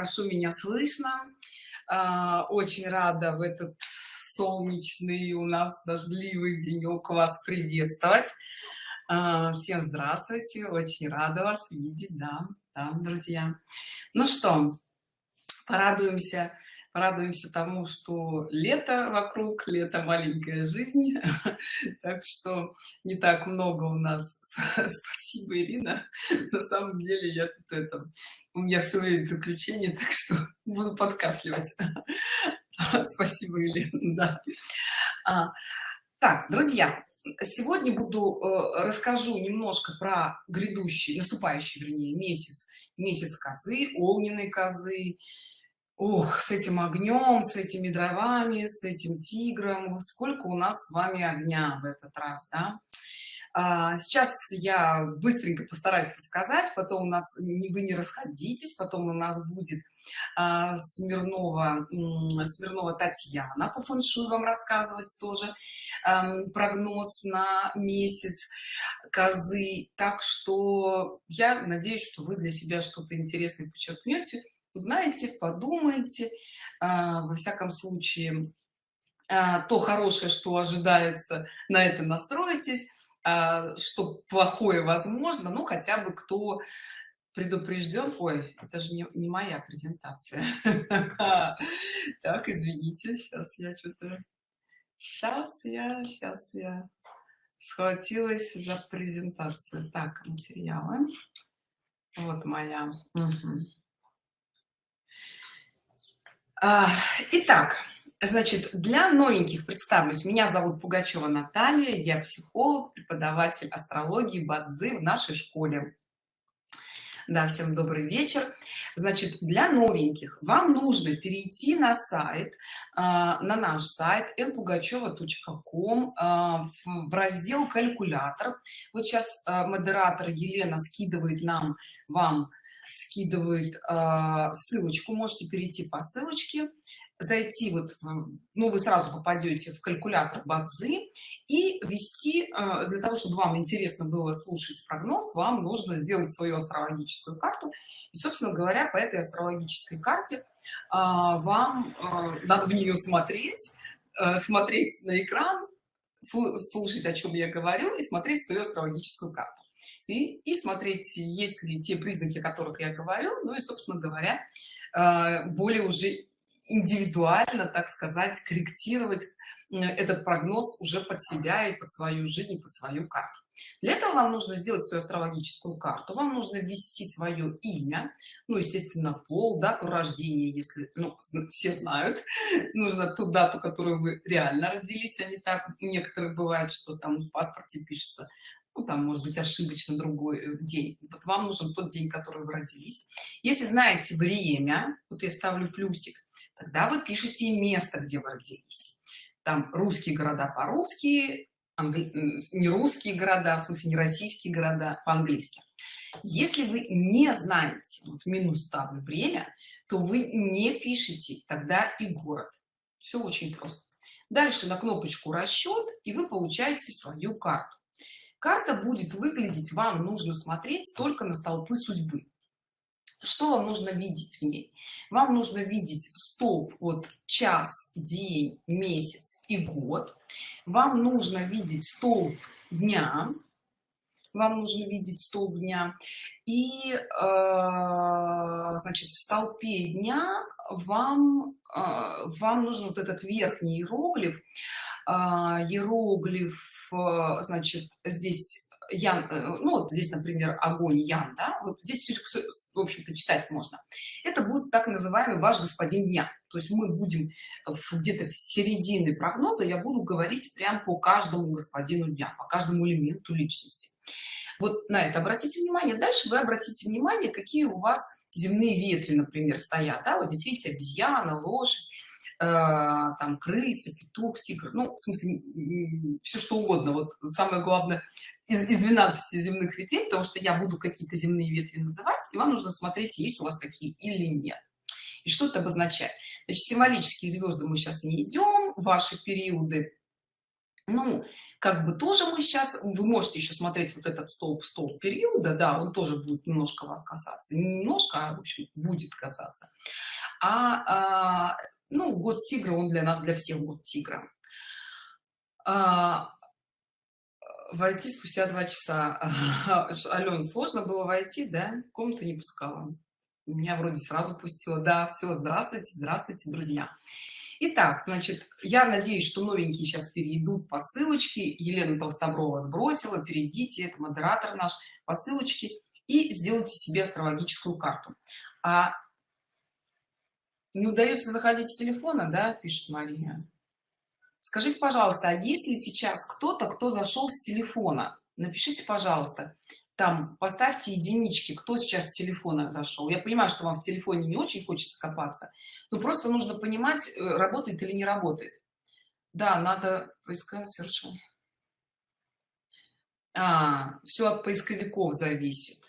хорошо меня слышно. А, очень рада в этот солнечный у нас дождливый денек вас приветствовать. А, всем здравствуйте очень рада вас видеть да, да друзья. Ну что порадуемся порадуемся тому что лето вокруг лето маленькая жизнь. Так что не так много у нас спасибо ирина. На самом деле я тут это у меня все время приключения так что буду подкашливать. Спасибо ирина да. А, так друзья сегодня буду э, расскажу немножко про грядущий наступающий вернее месяц месяц козы огненной козы Ох, с этим огнем, с этими дровами, с этим тигром. Сколько у нас с вами огня в этот раз, да? А, сейчас я быстренько постараюсь рассказать, потом у нас, вы не расходитесь, потом у нас будет а, Смирнова, Смирнова Татьяна по фэншую вам рассказывать тоже прогноз на месяц козы. Так что я надеюсь, что вы для себя что-то интересное подчеркнете узнаете подумайте а, во всяком случае а, то хорошее что ожидается на это настроитесь а, что плохое возможно ну хотя бы кто предупрежден ой это же не, не моя презентация. Так извините сейчас я что-то сейчас я сейчас я схватилась за презентацию. Так материалы. Вот моя. Угу. А, итак, значит, для новеньких представлюсь. Меня зовут Пугачева Наталья, я психолог, преподаватель астрологии Бадзы в нашей школе. Да, всем добрый вечер. Значит, для новеньких вам нужно перейти на сайт, а, на наш сайт npugacheva.com а, в раздел «Калькулятор». Вот сейчас модератор Елена скидывает нам, вам скидывает э, ссылочку можете перейти по ссылочке зайти вот в, ну вы сразу попадете в калькулятор бадзы и ввести э, для того чтобы вам интересно было слушать прогноз вам нужно сделать свою астрологическую карту. И собственно говоря по этой астрологической карте э, вам э, надо в нее смотреть э, смотреть на экран слушать о чем я говорю и смотреть свою астрологическую карту и, и смотреть, есть ли те признаки, о которых я говорю, ну и, собственно говоря, э, более уже индивидуально, так сказать, корректировать этот прогноз уже под себя и под свою жизнь, под свою карту. Для этого вам нужно сделать свою астрологическую карту, вам нужно ввести свое имя, ну, естественно, пол, дату рождения, если, ну, все знают, нужно ту дату, которую вы реально родились, а не так, некоторые бывает, что там в паспорте пишется ну, там может быть ошибочно другой э, день. Вот вам нужен тот день который вы родились. Если знаете время вот я ставлю плюсик тогда вы пишете место где вы родились. Там русские города по-русски не русские города в смысле не российские города по-английски. Если вы не знаете вот минус ставлю время то вы не пишите тогда и город. Все очень просто. Дальше на кнопочку расчет и вы получаете свою карту карта будет выглядеть вам нужно смотреть только на столпы судьбы. Что вам нужно видеть в ней? Вам нужно видеть столб вот час день месяц и год. Вам нужно видеть столб дня. Вам нужно видеть столб дня. И э, значит в столпе дня вам э, вам нужен вот этот верхний иероглиф иероглиф, э, значит, здесь Ян, э, ну вот здесь, например, огонь Ян, да, вот здесь все, в общем-то, читать можно. Это будет так называемый ваш господин дня. То есть мы будем где-то в середине прогноза, я буду говорить прям по каждому господину дня, по каждому элементу личности. Вот на это обратите внимание. Дальше вы обратите внимание, какие у вас земные ветви, например, стоят. Да? Вот здесь видите обезьяна, лошадь там крыса, петух, тигр, ну, в смысле, все что угодно. Вот самое главное из, из 12 земных ветвей, потому что я буду какие-то земные ветви называть, и вам нужно смотреть, есть у вас какие или нет. И что это обозначает? Значит, символические звезды мы сейчас не идем, ваши периоды ну как бы тоже мы сейчас вы можете еще смотреть вот этот столб столб периода да он тоже будет немножко вас касаться немножко а, в общем будет касаться а, а ну год тигра он для нас для всех год тигра. А, войти спустя два часа. Ален сложно было войти да? Комнату не пускала. Меня вроде сразу пустила. Да все здравствуйте здравствуйте друзья. Итак, значит, я надеюсь, что новенькие сейчас перейдут по ссылочке. Елена Толстоброва сбросила, перейдите, это модератор наш, по ссылочке. И сделайте себе астрологическую карту. А не удается заходить с телефона, да, пишет Мария. Скажите, пожалуйста, а есть ли сейчас кто-то, кто зашел с телефона? Напишите, пожалуйста, там поставьте единички кто сейчас с телефона зашел. Я понимаю что вам в телефоне не очень хочется копаться но просто нужно понимать э, работает или не работает. Да надо поискать совершенно. А, все от поисковиков зависит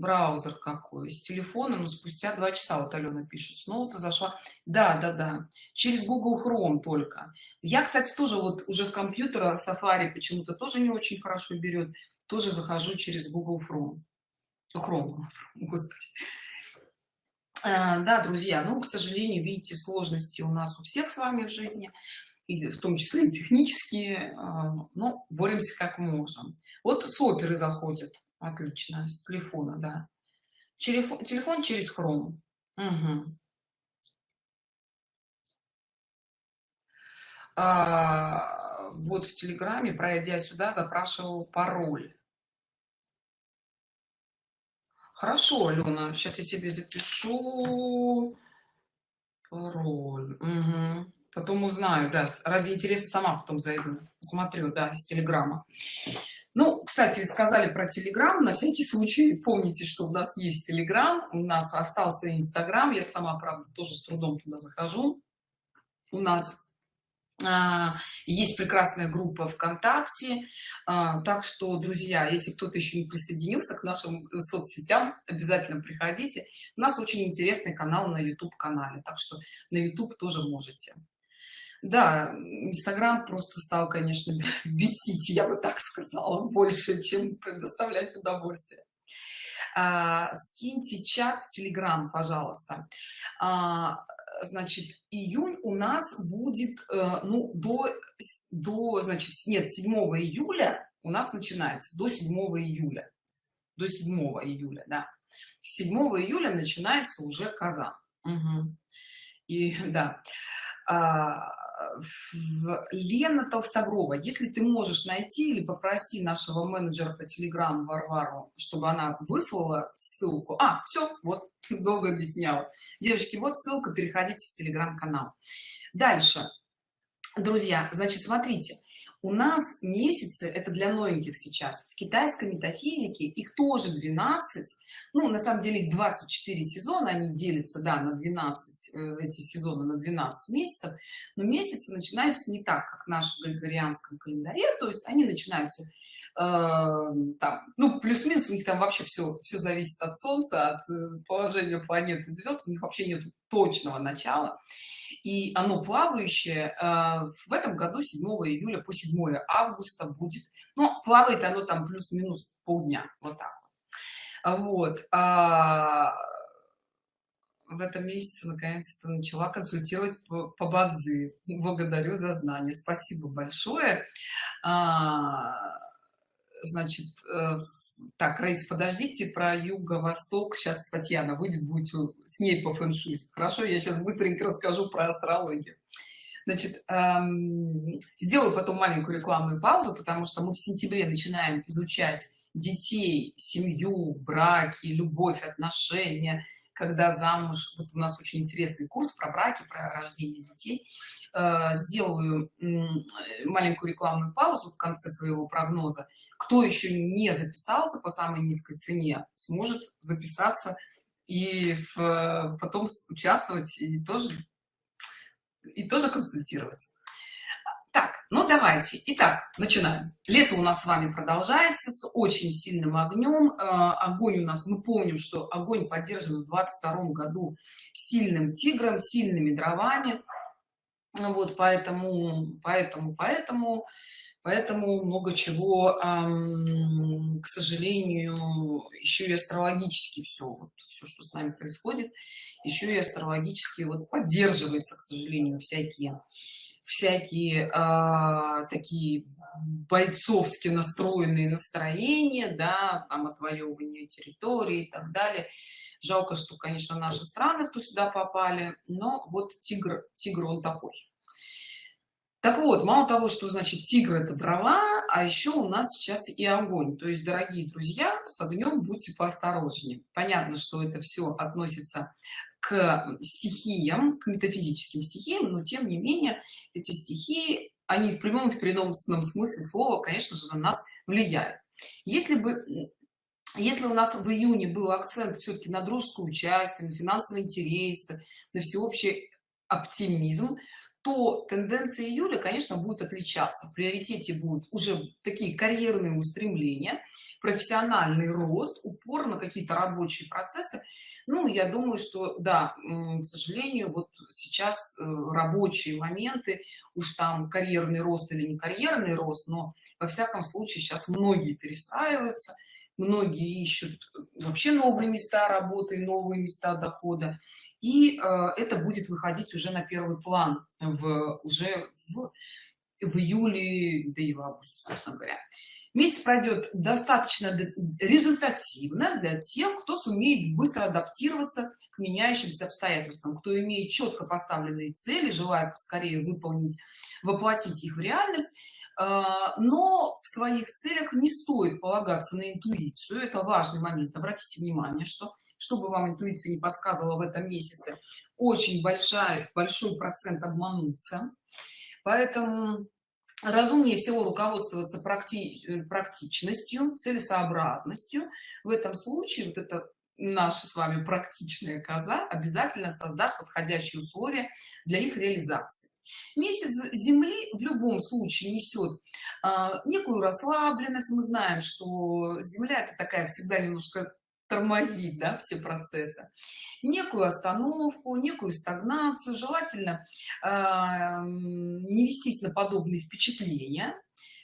браузер какой с телефона но спустя два часа вот алена пишет снова ты зашла. Да да да через google chrome только. Я кстати тоже вот уже с компьютера safari почему-то тоже не очень хорошо берет тоже захожу через google chrome. Chrome господи. А, да друзья ну к сожалению видите сложности у нас у всех с вами в жизни в том числе и технические а, ну боремся как можем. Вот с оперы заходит отлично с телефона да телефон телефон через chrome угу. а, вот в телеграме пройдя сюда запрашивал пароль Хорошо, Алена, сейчас я себе запишу пароль. Угу. Потом узнаю, да, ради интереса сама потом зайду, посмотрю, да, с телеграма. Кстати, сказали про телеграм, на всякий случай помните, что у нас есть телеграм, у нас остался инстаграм, я сама, правда, тоже с трудом туда захожу. У нас а, есть прекрасная группа вконтакте. А, так что друзья если кто-то еще не присоединился к нашим соцсетям обязательно приходите. У нас очень интересный канал на youtube канале так что на youtube тоже можете да инстаграм просто стал конечно бесить я бы так сказала больше чем предоставлять удовольствие. А, скиньте чат в телеграм пожалуйста. А, значит июнь у нас будет э, ну до до значит нет 7 июля у нас начинается до 7 июля. До 7 июля да. 7 июля начинается уже казан угу. и да. А, Лена Толстоброва, если ты можешь найти или попроси нашего менеджера по телеграм Варвару, чтобы она выслала ссылку. А, все, вот, долго объясняла. Девочки, вот ссылка, переходите в телеграм-канал. Дальше, друзья, значит, смотрите, у нас месяцы это для новеньких сейчас. В китайской метафизике их тоже 12 ну на самом деле их 24 сезона они делятся да на 12 э, эти сезоны на 12 месяцев. Но месяцы начинаются не так как в нашем григорианском календаре. То есть они начинаются там, ну, плюс-минус у них там вообще все, все зависит от Солнца, от э, положения планет и звезд, у них вообще нет точного начала. И оно плавающее э, в этом году 7 июля по 7 августа будет. Но плавает оно там плюс-минус полдня, вот так вот. А в этом месяце наконец-то начала консультировать по, по бадзи. Благодарю за знание. Спасибо большое. Значит э, так Раиса подождите про юго-восток сейчас татьяна выйдет будет с ней по фэншуй. Хорошо я сейчас быстренько расскажу про астрологию. Значит эм, сделаю потом маленькую рекламную паузу потому что мы в сентябре начинаем изучать детей семью браки любовь отношения когда замуж. Вот у нас очень интересный курс про браки про рождение детей сделаю маленькую рекламную паузу в конце своего прогноза. Кто еще не записался по самой низкой цене сможет записаться и в, потом участвовать и тоже и тоже консультировать. Так ну давайте. Итак начинаем. Лето у нас с вами продолжается с очень сильным огнем. Э, огонь у нас мы помним что огонь поддержан в 22 году сильным тигром сильными дровами вот поэтому поэтому поэтому поэтому много чего к сожалению еще и астрологически все вот все что с нами происходит еще и астрологически вот поддерживается к сожалению всякие всякие э, такие бойцовски настроенные настроения да там отвоевывание территории и так далее. Жалко что конечно наши страны кто сюда попали но вот тигр тигр он такой. Так вот мало того что значит тигр это дрова а еще у нас сейчас и огонь. То есть дорогие друзья с огнем будьте поосторожнее. Понятно что это все относится к стихиям к метафизическим стихиям но тем не менее эти стихии они в прямом и в переносном смысле слова конечно же на нас влияют. Если бы если у нас в июне был акцент все-таки на дружеское участие на финансовые интересы на всеобщий оптимизм то тенденция июля конечно будет отличаться. В приоритете будут уже такие карьерные устремления профессиональный рост упор на какие-то рабочие процессы ну я думаю что да к сожалению вот сейчас э, рабочие моменты уж там карьерный рост или не карьерный рост но во всяком случае сейчас многие перестраиваются многие ищут вообще новые места работы новые места дохода. И э, это будет выходить уже на первый план в уже в, в июле да и в августе собственно говоря месяц пройдет достаточно результативно для тех кто сумеет быстро адаптироваться к меняющимся обстоятельствам кто имеет четко поставленные цели желает скорее выполнить воплотить их в реальность. А, но в своих целях не стоит полагаться на интуицию. Это важный момент. Обратите внимание что чтобы вам интуиция не подсказывала в этом месяце очень большая большой процент обмануться поэтому разумнее всего руководствоваться практи э, практичностью целесообразностью. В этом случае вот это наша с вами практичная коза обязательно создаст подходящие условия для их реализации. Месяц земли в любом случае несет а, некую расслабленность. Мы знаем что земля это такая всегда немножко тормозит да, все процессы. Некую остановку некую стагнацию желательно э, не вестись на подобные впечатления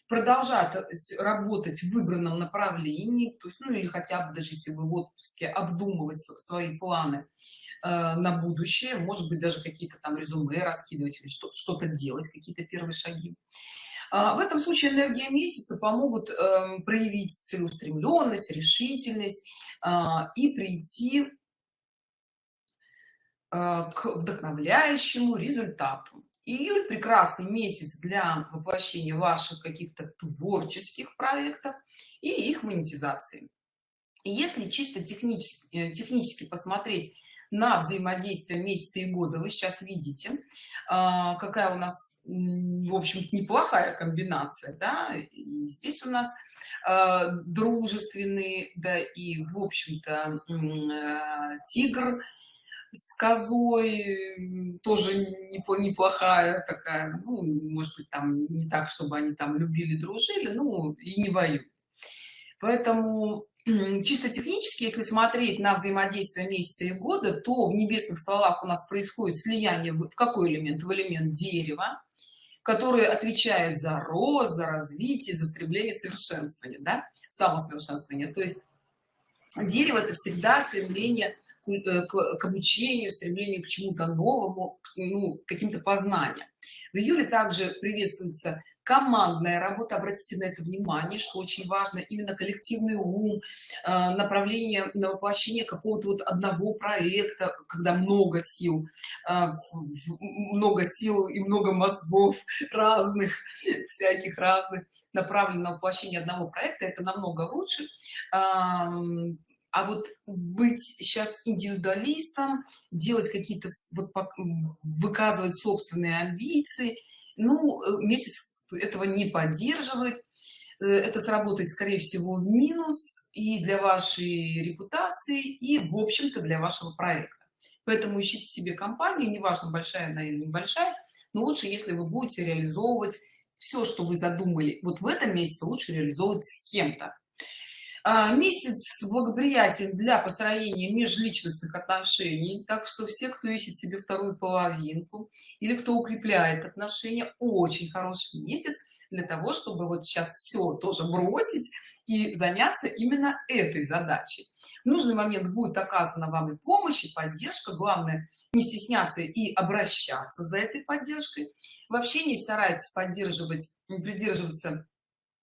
продолжать работать в выбранном направлении то есть ну или хотя бы даже если вы в отпуске обдумывать свои планы э, на будущее может быть даже какие-то там резюме раскидывать что-то делать какие-то первые шаги в этом случае энергия месяца помогут э, проявить целеустремленность решительность э, и прийти Э, к вдохновляющему результату. Июль прекрасный месяц для воплощения ваших каких-то творческих проектов и их монетизации. И если чисто технически э, технически посмотреть на взаимодействие месяца и года вы сейчас видите э, какая у нас в общем неплохая комбинация да? и здесь у нас дружественный да и в общем-то тигр с козой тоже неплохая такая ну, может быть там не так чтобы они там любили дружили ну и не воюют поэтому чисто технически если смотреть на взаимодействие месяца и года то в небесных стволах у нас происходит слияние в какой элемент в элемент дерева который отвечает за рост за развитие за стремление совершенствования да самосовершенствования. То есть дерево это всегда стремление Э, к, к обучению стремлению к чему-то новому ну, каким-то познаниям. В июле также приветствуется командная работа обратите на это внимание что очень важно именно коллективный ум э, направление на воплощение какого-то вот одного проекта когда много сил э, много сил и много мозгов разных всяких разных направлено на воплощение одного проекта это намного лучше. А вот быть сейчас индивидуалистом делать какие-то вот выказывать собственные амбиции ну э, месяц этого не поддерживает. Э, это сработает скорее всего в минус и для вашей репутации и в общем-то для вашего проекта. Поэтому ищите себе компанию неважно большая она или небольшая но лучше если вы будете реализовывать все что вы задумали вот в этом месяце лучше реализовывать с кем-то месяц благоприятен для построения межличностных отношений так что все кто ищет себе вторую половинку или кто укрепляет отношения очень хороший месяц для того чтобы вот сейчас все тоже бросить и заняться именно этой задачей. В нужный момент будет оказана вам и помощь и поддержка. Главное не стесняться и обращаться за этой поддержкой. В общении старайтесь поддерживать придерживаться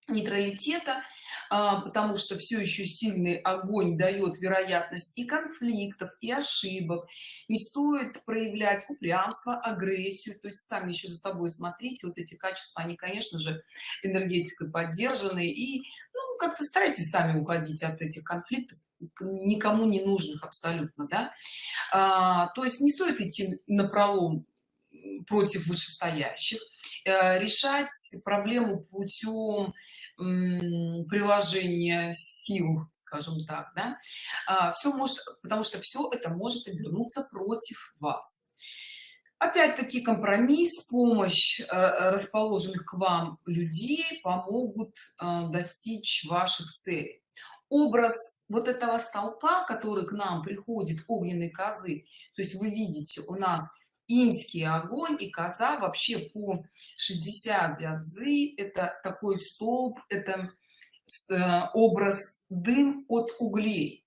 нейтралитета а, потому что все еще сильный огонь дает вероятность и конфликтов и ошибок. Не стоит проявлять упрямство агрессию то есть сами еще за собой смотрите вот эти качества они конечно же энергетикой поддержаны. И ну как-то старайтесь сами уходить от этих конфликтов никому не нужных абсолютно да. А, то есть не стоит идти на пролом против вышестоящих э, решать проблему путем приложения сил скажем так да? а, все может потому что все это может обернуться против вас опять-таки компромисс помощь э, расположенных к вам людей помогут э, достичь ваших целей образ вот этого столпа который к нам приходит огненной козы то есть вы видите у нас инский огонь и коза вообще по 60 дядзы это такой столб это э, образ дым от углей.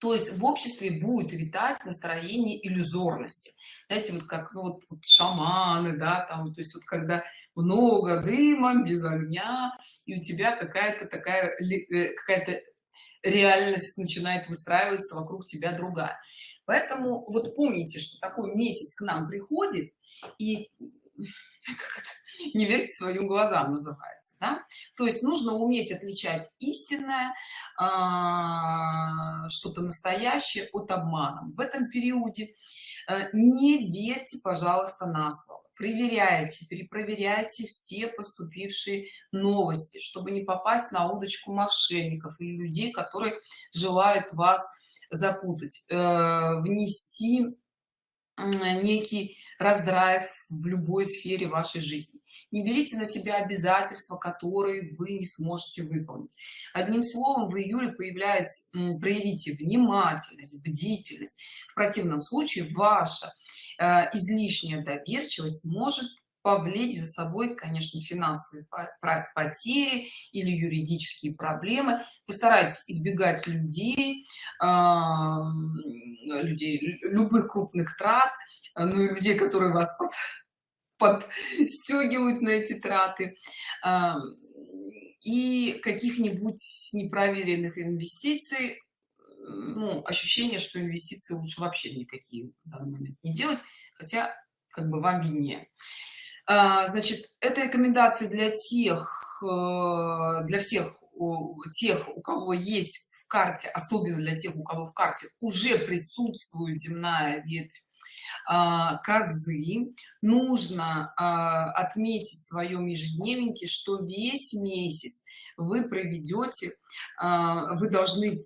То есть в обществе будет витать настроение иллюзорности. Знаете вот как ну, вот, вот шаманы да там то есть вот когда много дыма без огня и у тебя какая-то такая э, какая-то реальность начинает выстраиваться вокруг тебя другая поэтому вот помните что такой месяц к нам приходит и не верьте своим глазам называется да? то есть нужно уметь отличать истинное а, что-то настоящее от обмана в этом периоде э, не верьте пожалуйста на слово проверяйте перепроверяйте все поступившие новости чтобы не попасть на удочку мошенников или людей которые желают вас запутать э, внести некий раздрайв в любой сфере вашей жизни. Не берите на себя обязательства которые вы не сможете выполнить. Одним словом в июле появляется проявите внимательность бдительность. В противном случае ваша э, излишняя доверчивость может повлечь за собой конечно финансовые потери или юридические проблемы. Постарайтесь избегать людей людей любых крупных трат ну и людей которые вас под, подстегивают на эти траты. И каких-нибудь непроверенных инвестиций ну, ощущение что инвестиции лучше вообще никакие в данный момент не делать хотя как бы вам виднее а, значит это рекомендации для тех э, для всех тех у кого есть в карте особенно для тех у кого в карте уже присутствует земная ветвь а, козы нужно а, отметить в своем ежедневнике что весь месяц вы проведете вы должны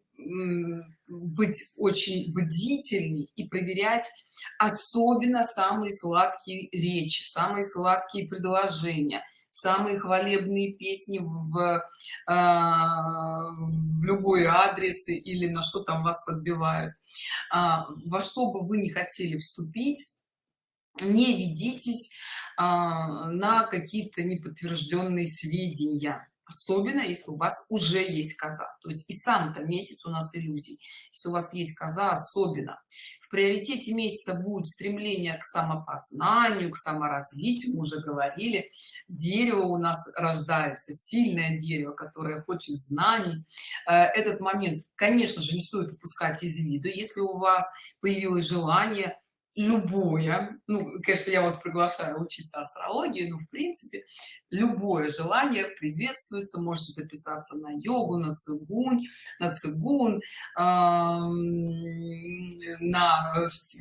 быть очень бдительней и проверять особенно самые сладкие речи самые сладкие предложения самые хвалебные песни в, в любой адрес или на что там вас подбивают. А, во что бы вы не хотели вступить не ведитесь а, на какие-то неподтвержденные сведения особенно если у вас уже есть коза. То есть и сам-то месяц у нас иллюзий. Если у вас есть коза особенно. В приоритете месяца будет стремление к самопознанию к саморазвитию. Мы уже говорили. Дерево у нас рождается сильное дерево которое хочет знаний. Э, этот момент конечно же не стоит упускать из виду. Если у вас появилось желание любое ну конечно я вас приглашаю учиться астрологии но в принципе любое желание приветствуется можете записаться на йогу на цигунь на цигун на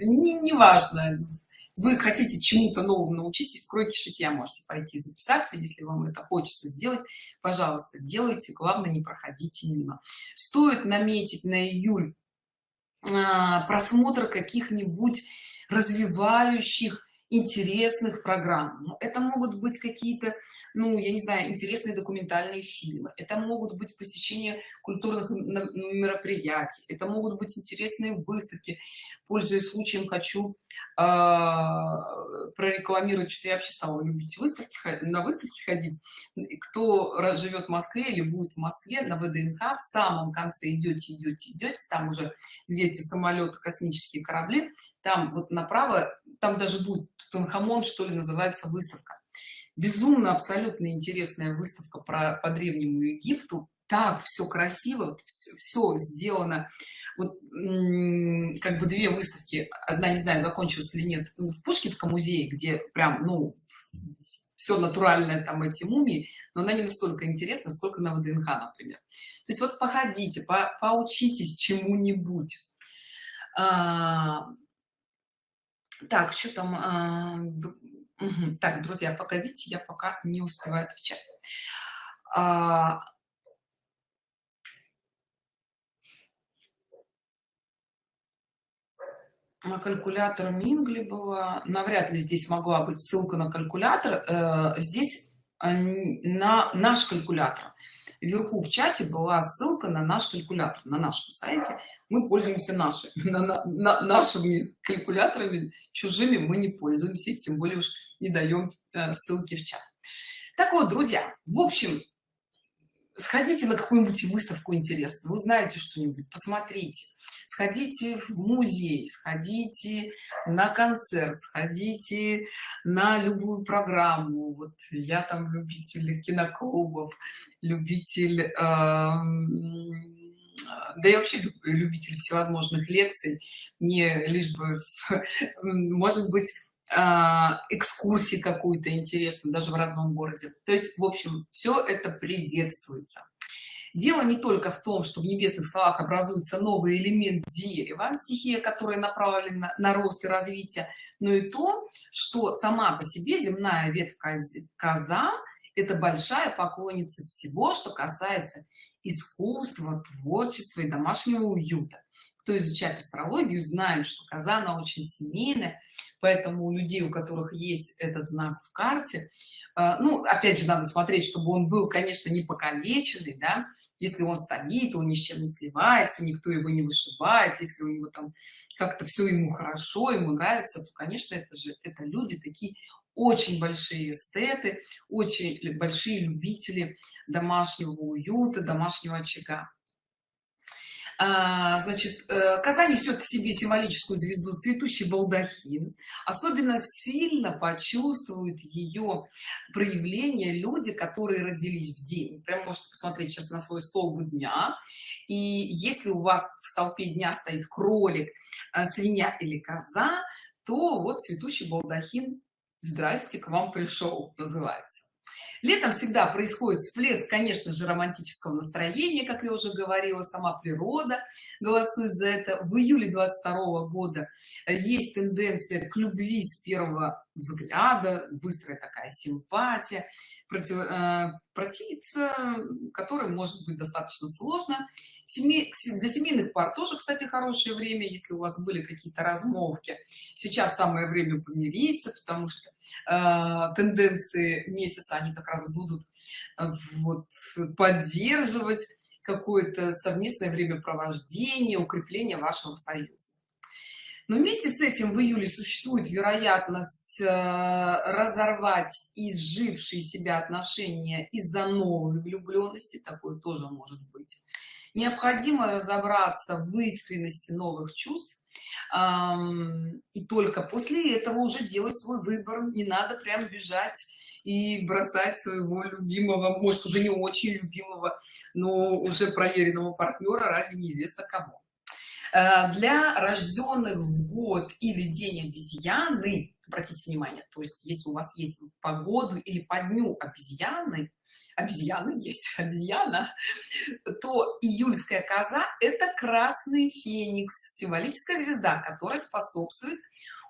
неважно не вы хотите чему-то новому научиться в кройке шитья можете пойти записаться если вам это хочется сделать пожалуйста делайте главное не проходите мимо. Стоит наметить на июль э, просмотр каких-нибудь развивающих интересных программ. Ну, это могут быть какие-то ну я не знаю интересные документальные фильмы это могут быть посещение культурных мероприятий это могут быть интересные выставки. Пользуясь случаем хочу э, прорекламировать что я вообще стала любить выставки на выставки ходить. Кто живет в москве или будет в москве на вднх в самом конце идете идете идете там уже где самолеты космические корабли там вот направо там даже будет тутанхамон что ли называется выставка. Безумно абсолютно интересная выставка про по древнему египту. Так все красиво все, все сделано. Вот как бы две выставки. Одна не знаю закончилась или нет ну, в пушкинском музее где прям ну все натуральное там эти мумии но она не настолько интересна сколько на вднх например. То есть вот походите по, поучитесь чему-нибудь. А, так что там а, так друзья погодите я пока не успеваю отвечать. А, на калькулятор Мингли была. Навряд ли здесь могла быть ссылка на калькулятор. Э, здесь э, на наш калькулятор. Вверху в чате была ссылка на наш калькулятор на нашем сайте мы пользуемся наши, на, на, на, нашими калькуляторами чужими мы не пользуемся тем более уж не даем э, ссылки в чат. Так вот друзья в общем сходите на какую-нибудь выставку интересную узнаете что-нибудь посмотрите. Сходите в музей сходите на концерт сходите на любую программу. Вот я там любитель киноклубов любитель э, да я вообще любитель всевозможных лекций не лишь бы может быть а, экскурсии какую-то интересную даже в родном городе. То есть в общем все это приветствуется. Дело не только в том, что в небесных словах образуется новый элемент дерева, стихия, которая направлена на рост и развитие, но и то, что сама по себе земная ветвь коза – это большая поклонница всего, что касается искусства, творчества и домашнего уюта. Кто изучает астрологию, знает, что коза, она очень семейная, поэтому у людей, у которых есть этот знак в карте, э, ну, опять же, надо смотреть, чтобы он был, конечно, не покалеченный, да, если он стоит он ни с чем не сливается никто его не вышибает если у него там как-то все ему хорошо ему нравится то конечно это же это люди такие очень большие эстеты очень большие любители домашнего уюта домашнего очага. А, значит э, коза несет в себе символическую звезду цветущий балдахин. Особенно сильно почувствуют ее проявление люди которые родились в день. Прям можете посмотреть сейчас на свой столб дня. И если у вас в столпе дня стоит кролик э, свинья или коза то вот цветущий балдахин здрасте к вам пришел называется. Летом всегда происходит всплеск конечно же романтического настроения как я уже говорила сама природа голосует за это. В июле 22 года есть тенденция к любви с первого взгляда быстрая такая симпатия против, э, противиться которой может быть достаточно сложно. Семей, для семейных пар тоже кстати хорошее время если у вас были какие-то размолвки. Сейчас самое время помириться потому что э, тенденции месяца они как раз будут э, вот поддерживать какое-то совместное времяпровождение укрепление вашего союза но вместе с этим в июле существует вероятность э, разорвать изжившие себя отношения из-за новой влюбленности такое тоже может быть. Необходимо разобраться в искренности новых чувств и только после этого уже делать свой выбор. Не надо прям бежать и бросать своего любимого может уже не очень любимого но уже проверенного партнера ради неизвестно кого для рожденных в год или день обезьяны обратите внимание то есть если у вас есть погоду или по дню обезьяны обезьяны есть обезьяна то июльская коза это красный феникс символическая звезда которая способствует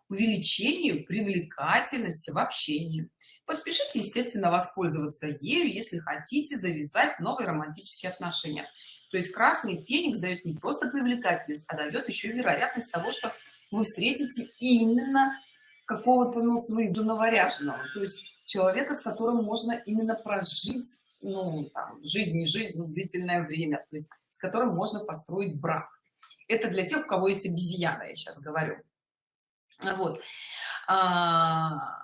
увеличению привлекательности в общении. Поспешите естественно воспользоваться ею если хотите завязать новые романтические отношения то есть красный феникс дает не просто привлекательность, а дает еще вероятность того, что вы встретите именно какого-то ну своего новоряженного. То есть человека с которым можно именно прожить ну там, жизнь не жизнь ну, длительное время то есть с которым можно построить брак. Это для тех у кого есть обезьяна я сейчас говорю. Вот. А...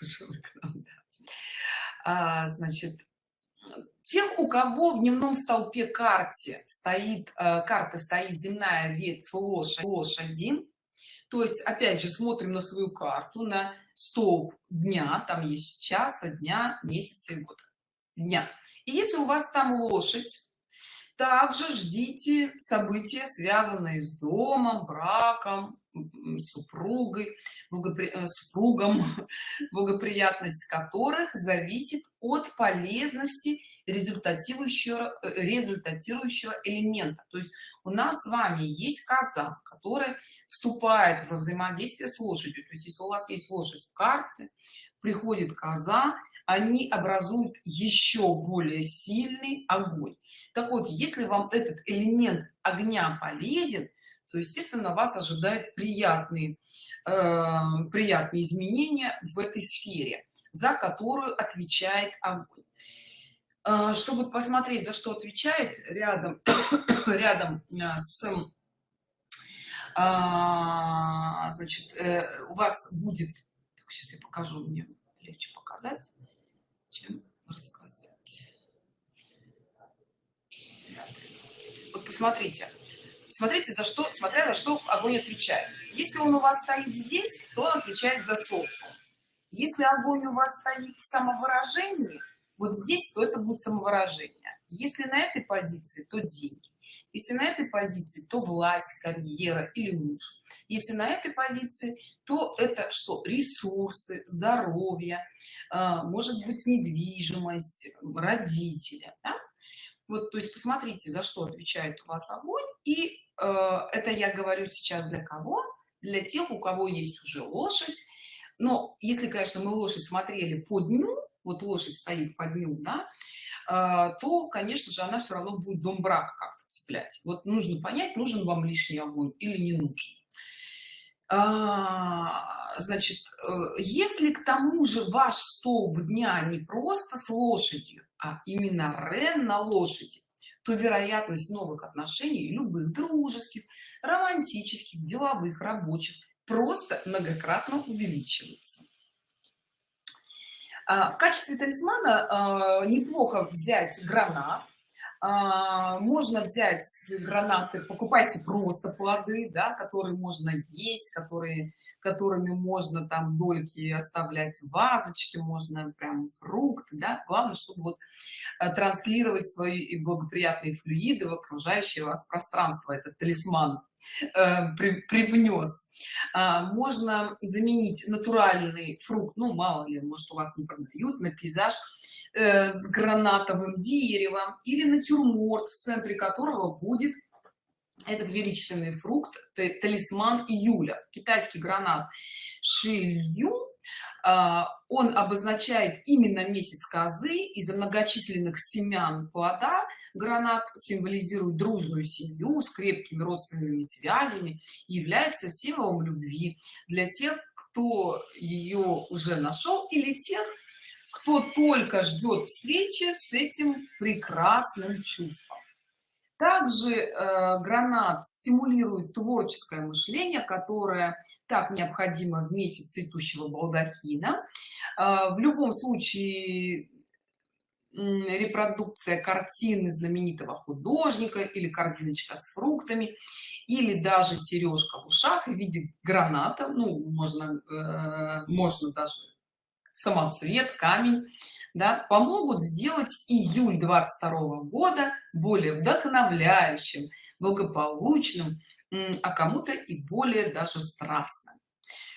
а, значит тех у кого в дневном столпе карте стоит э, карта стоит земная ветвь лошадь лошади то есть опять же смотрим на свою карту на столб дня там есть часа дня месяца и года дня. И если у вас там лошадь также ждите события связанные с домом браком супругой благопри... Э, супругом благоприятность которых зависит от полезности результатирующего э, результатирующего элемента. То есть у нас с вами есть коза которая вступает во взаимодействие с лошадью. То есть если у вас есть лошадь в карте приходит коза они образуют еще более сильный огонь. Так вот если вам этот элемент огня полезен то естественно вас ожидают приятные э, приятные изменения в этой сфере за которую отвечает огонь чтобы посмотреть за что отвечает рядом рядом э, с э, значит э, у вас будет сейчас я покажу мне легче показать чем рассказать. Вот посмотрите смотрите за что смотря за что огонь отвечает. Если он у вас стоит здесь то он отвечает за социум если огонь у вас стоит в самовыражении вот здесь то это будет самовыражение. Если на этой позиции то деньги. Если на этой позиции то власть карьера или муж. Если на этой позиции то это что? Ресурсы здоровье а, может быть недвижимость родителя да? вот то есть посмотрите за что отвечает у вас огонь. И э, это я говорю сейчас для кого? Для тех у кого есть уже лошадь. Но если конечно мы лошадь смотрели по дню вот лошадь стоит по дню да, э, то конечно же она все равно будет дом брака как-то цеплять. Вот нужно понять нужен вам лишний огонь или не нужен. А, значит э, если к тому же ваш столб дня не просто с лошадью а именно рен на лошади то вероятность новых отношений любых дружеских романтических деловых рабочих просто многократно увеличивается. а, в качестве талисмана а, неплохо взять гранат. а, можно взять гранаты покупайте просто плоды да, которые можно есть которые которыми можно там дольки оставлять в вазочке можно прям фрукты да? главное чтобы вот э, транслировать свои благоприятные флюиды в окружающее вас пространство этот талисман э, при, привнес а, можно заменить натуральный фрукт ну мало ли может у вас не продают на пейзаж Э, с гранатовым деревом или натюрморт в центре которого будет этот величественный фрукт талисман июля китайский гранат шилью. А, он обозначает именно месяц козы из-за многочисленных семян плода. Гранат символизирует дружную семью с крепкими родственными связями является символом любви для тех кто ее уже нашел или тех кто только ждет встречи с этим прекрасным чувством. Также э, гранат стимулирует творческое мышление которое так необходимо в месяц цветущего балдахина. Э, в любом случае репродукция картины знаменитого художника или корзиночка с фруктами или даже сережка в ушах в виде граната. Ну можно э, можно даже самоцвет камень да, помогут сделать июль 22 года более вдохновляющим благополучным а кому-то и более даже страстным.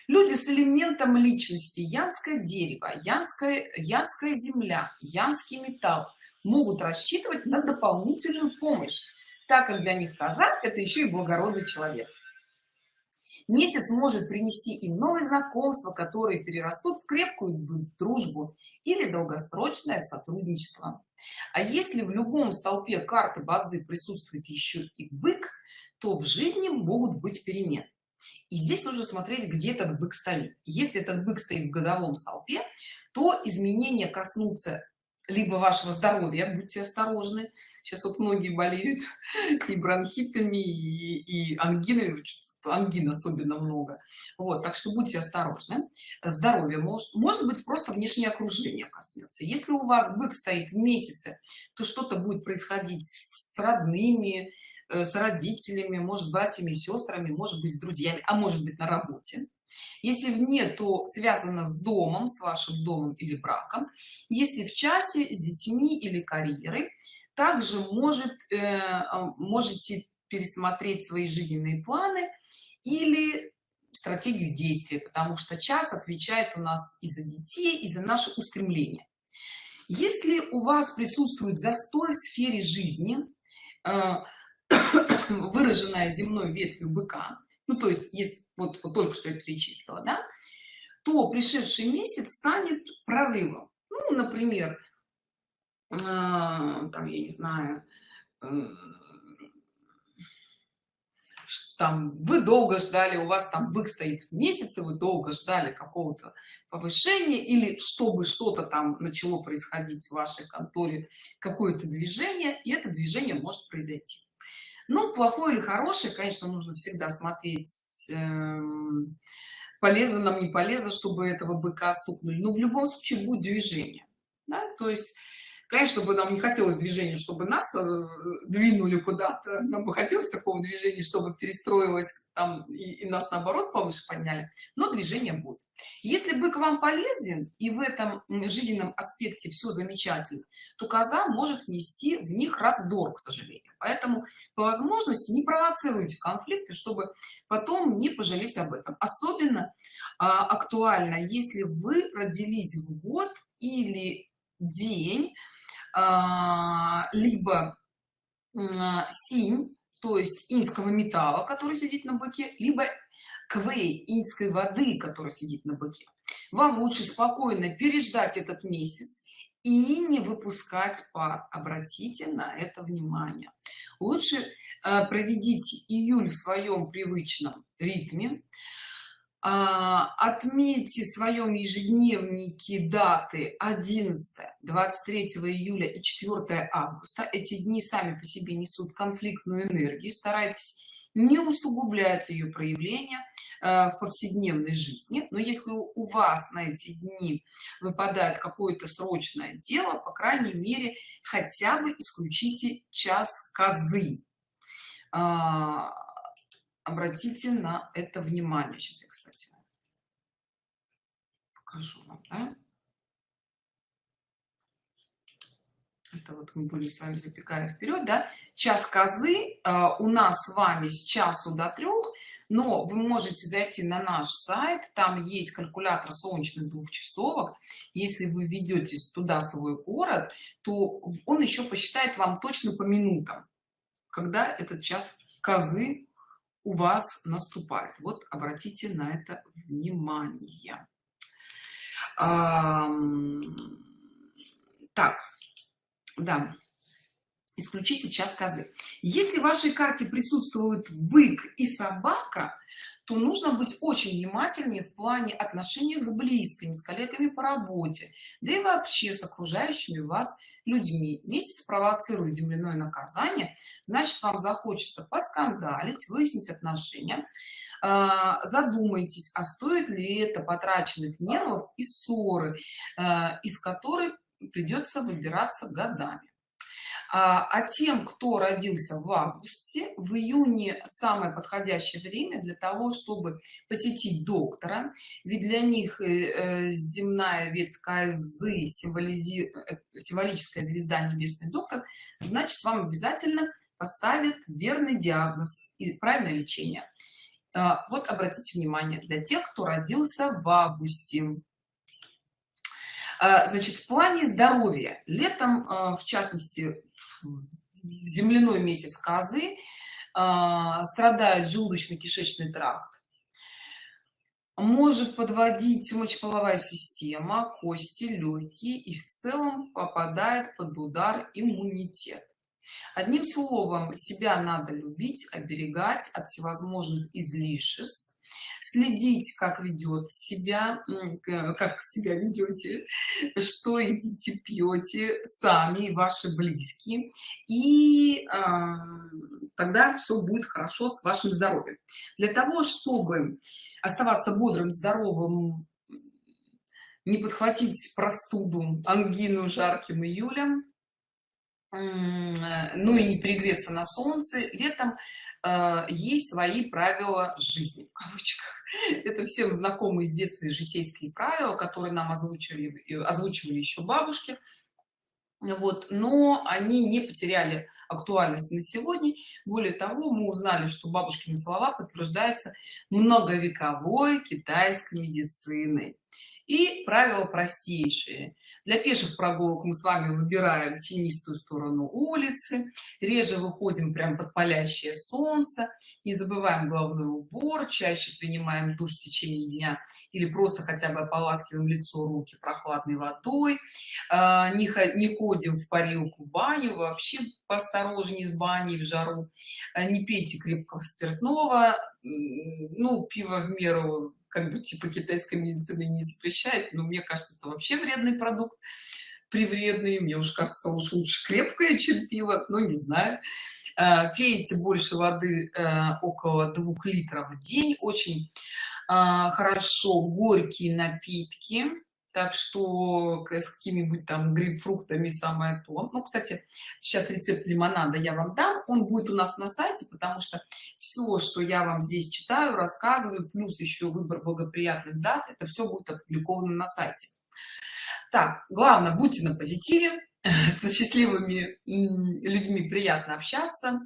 Люди с элементом личности янское дерево янская янская земля янский металл могут рассчитывать на дополнительную помощь. Так как для них казак это еще и благородный человек Месяц может принести им новые знакомства, которые перерастут в крепкую дружбу или долгосрочное сотрудничество. А если в любом столпе карты Бадзи присутствует еще и бык, то в жизни могут быть перемены. и здесь нужно смотреть где этот бык стоит если этот бык стоит в годовом столпе то изменения коснутся либо вашего здоровья будьте осторожны сейчас вот многие болеют и бронхитами и, и ангинами ангин особенно много. Вот так что будьте осторожны. Здоровье может может быть просто внешнее окружение коснется. Если у вас бык стоит в месяце то что-то будет происходить с родными э, с родителями может братьями сестрами может быть с друзьями а может быть на работе. Если вне то связано с домом с вашим домом или браком. Если в часе с детьми или карьерой также может э, а, можете пересмотреть свои жизненные планы или стратегию действия потому что час отвечает у нас и за детей и за наши устремления. Если у вас присутствует застой в сфере жизни э, выраженная земной ветвью быка ну то есть есть вот, вот только что я перечислила да то пришедший месяц станет прорывом. Ну например э, там я не знаю э, там вы долго ждали у вас там бык стоит в месяце вы долго ждали какого-то повышения или чтобы что-то там начало происходить в вашей конторе какое-то движение и это движение может произойти ну плохое или хорошее конечно нужно всегда смотреть э, полезно нам не полезно чтобы этого быка стукнули но в любом случае будет движение да? то есть конечно бы нам не хотелось движения чтобы нас э, двинули куда-то. Нам бы хотелось такого движения чтобы перестроилось там и, и нас наоборот повыше подняли. Но движение будет. Если бы к вам полезен и в этом жизненном аспекте все замечательно то коза может внести в них раздор к сожалению. Поэтому по возможности не провоцируйте конфликты чтобы потом не пожалеть об этом. Особенно а, актуально если вы родились в год или день либо синь то есть инского металла который сидит на быке либо квей инской воды который сидит на быке. Вам лучше спокойно переждать этот месяц и не выпускать пар. Обратите на это внимание. Лучше э, проведите июль в своем привычном ритме. а, отметьте в своем ежедневнике даты 11 23 июля и 4 августа. Эти дни сами по себе несут конфликтную энергию. Старайтесь не усугублять ее проявление э, в повседневной жизни. Но если у вас на эти дни выпадает какое-то срочное дело по крайней мере хотя бы исключите час козы. А, обратите на это внимание. Сейчас я кстати покажу вам да? это вот мы были с вами запекая вперед да? Час козы э, у нас с вами с часу до трех но вы можете зайти на наш сайт там есть калькулятор солнечных двухчасовок если вы введете туда свой город то он еще посчитает вам точно по минутам когда этот час козы у вас наступает. Вот обратите на это внимание. Так да исключите час козы. Если в вашей карте присутствуют бык и собака то нужно быть очень внимательнее в плане отношений с близкими с коллегами по работе да и вообще с окружающими вас людьми. Месяц провоцирует земляное наказание значит вам захочется поскандалить выяснить отношения. А, задумайтесь а стоит ли это потраченных нервов и ссоры а, из которой придется выбираться годами а, а тем кто родился в августе в июне самое подходящее время для того чтобы посетить доктора. Ведь для них э, э, земная ветвь КСЗ символизи... Э, символическая звезда небесный доктор значит вам обязательно поставят верный диагноз и правильное лечение. А, вот обратите внимание для тех кто родился в августе. А, значит в плане здоровья. Летом в частности земляной месяц козы а, страдает желудочно-кишечный тракт. Может подводить мочеполовая система кости легкие и в целом попадает под удар иммунитет. Одним словом себя надо любить оберегать от всевозможных излишеств следить как ведет себя как себя ведете что едите пьете сами ваши близкие. И э, тогда все будет хорошо с вашим здоровьем. Для того чтобы оставаться бодрым здоровым не подхватить простуду ангину жарким июлем ну и не перегреться на солнце летом э, есть свои правила жизни в кавычках. Это всем знакомые с детства житейские правила которые нам озвучивали озвучивали еще бабушки. Вот но они не потеряли актуальность на сегодня. Более того мы узнали что бабушкины слова подтверждаются многовековой китайской медициной и правила простейшие. Для пеших прогулок мы с вами выбираем тенистую сторону улицы реже выходим прям под палящее солнце не забываем головной убор чаще принимаем душ в течение дня или просто хотя бы ополаскиваем лицо руки прохладной водой. А, не, ходим в парилку баню вообще поосторожнее с баней в жару. А, не пейте крепкого спиртного ну пиво в меру как бы типа китайской медицины не запрещает но мне кажется это вообще вредный продукт привредный мне уж кажется уж лучше крепкое чем пиво ну не знаю. А, пейте больше воды э, около двух литров в день очень а, хорошо горькие напитки так что с какими-нибудь там грейпфруктами самое то. Ну кстати сейчас рецепт лимонада я вам дам. Он будет у нас на сайте потому что все что я вам здесь читаю рассказываю плюс еще выбор благоприятных дат это все будет опубликовано на сайте. Так главное будьте на позитиве с счастливыми людьми приятно общаться.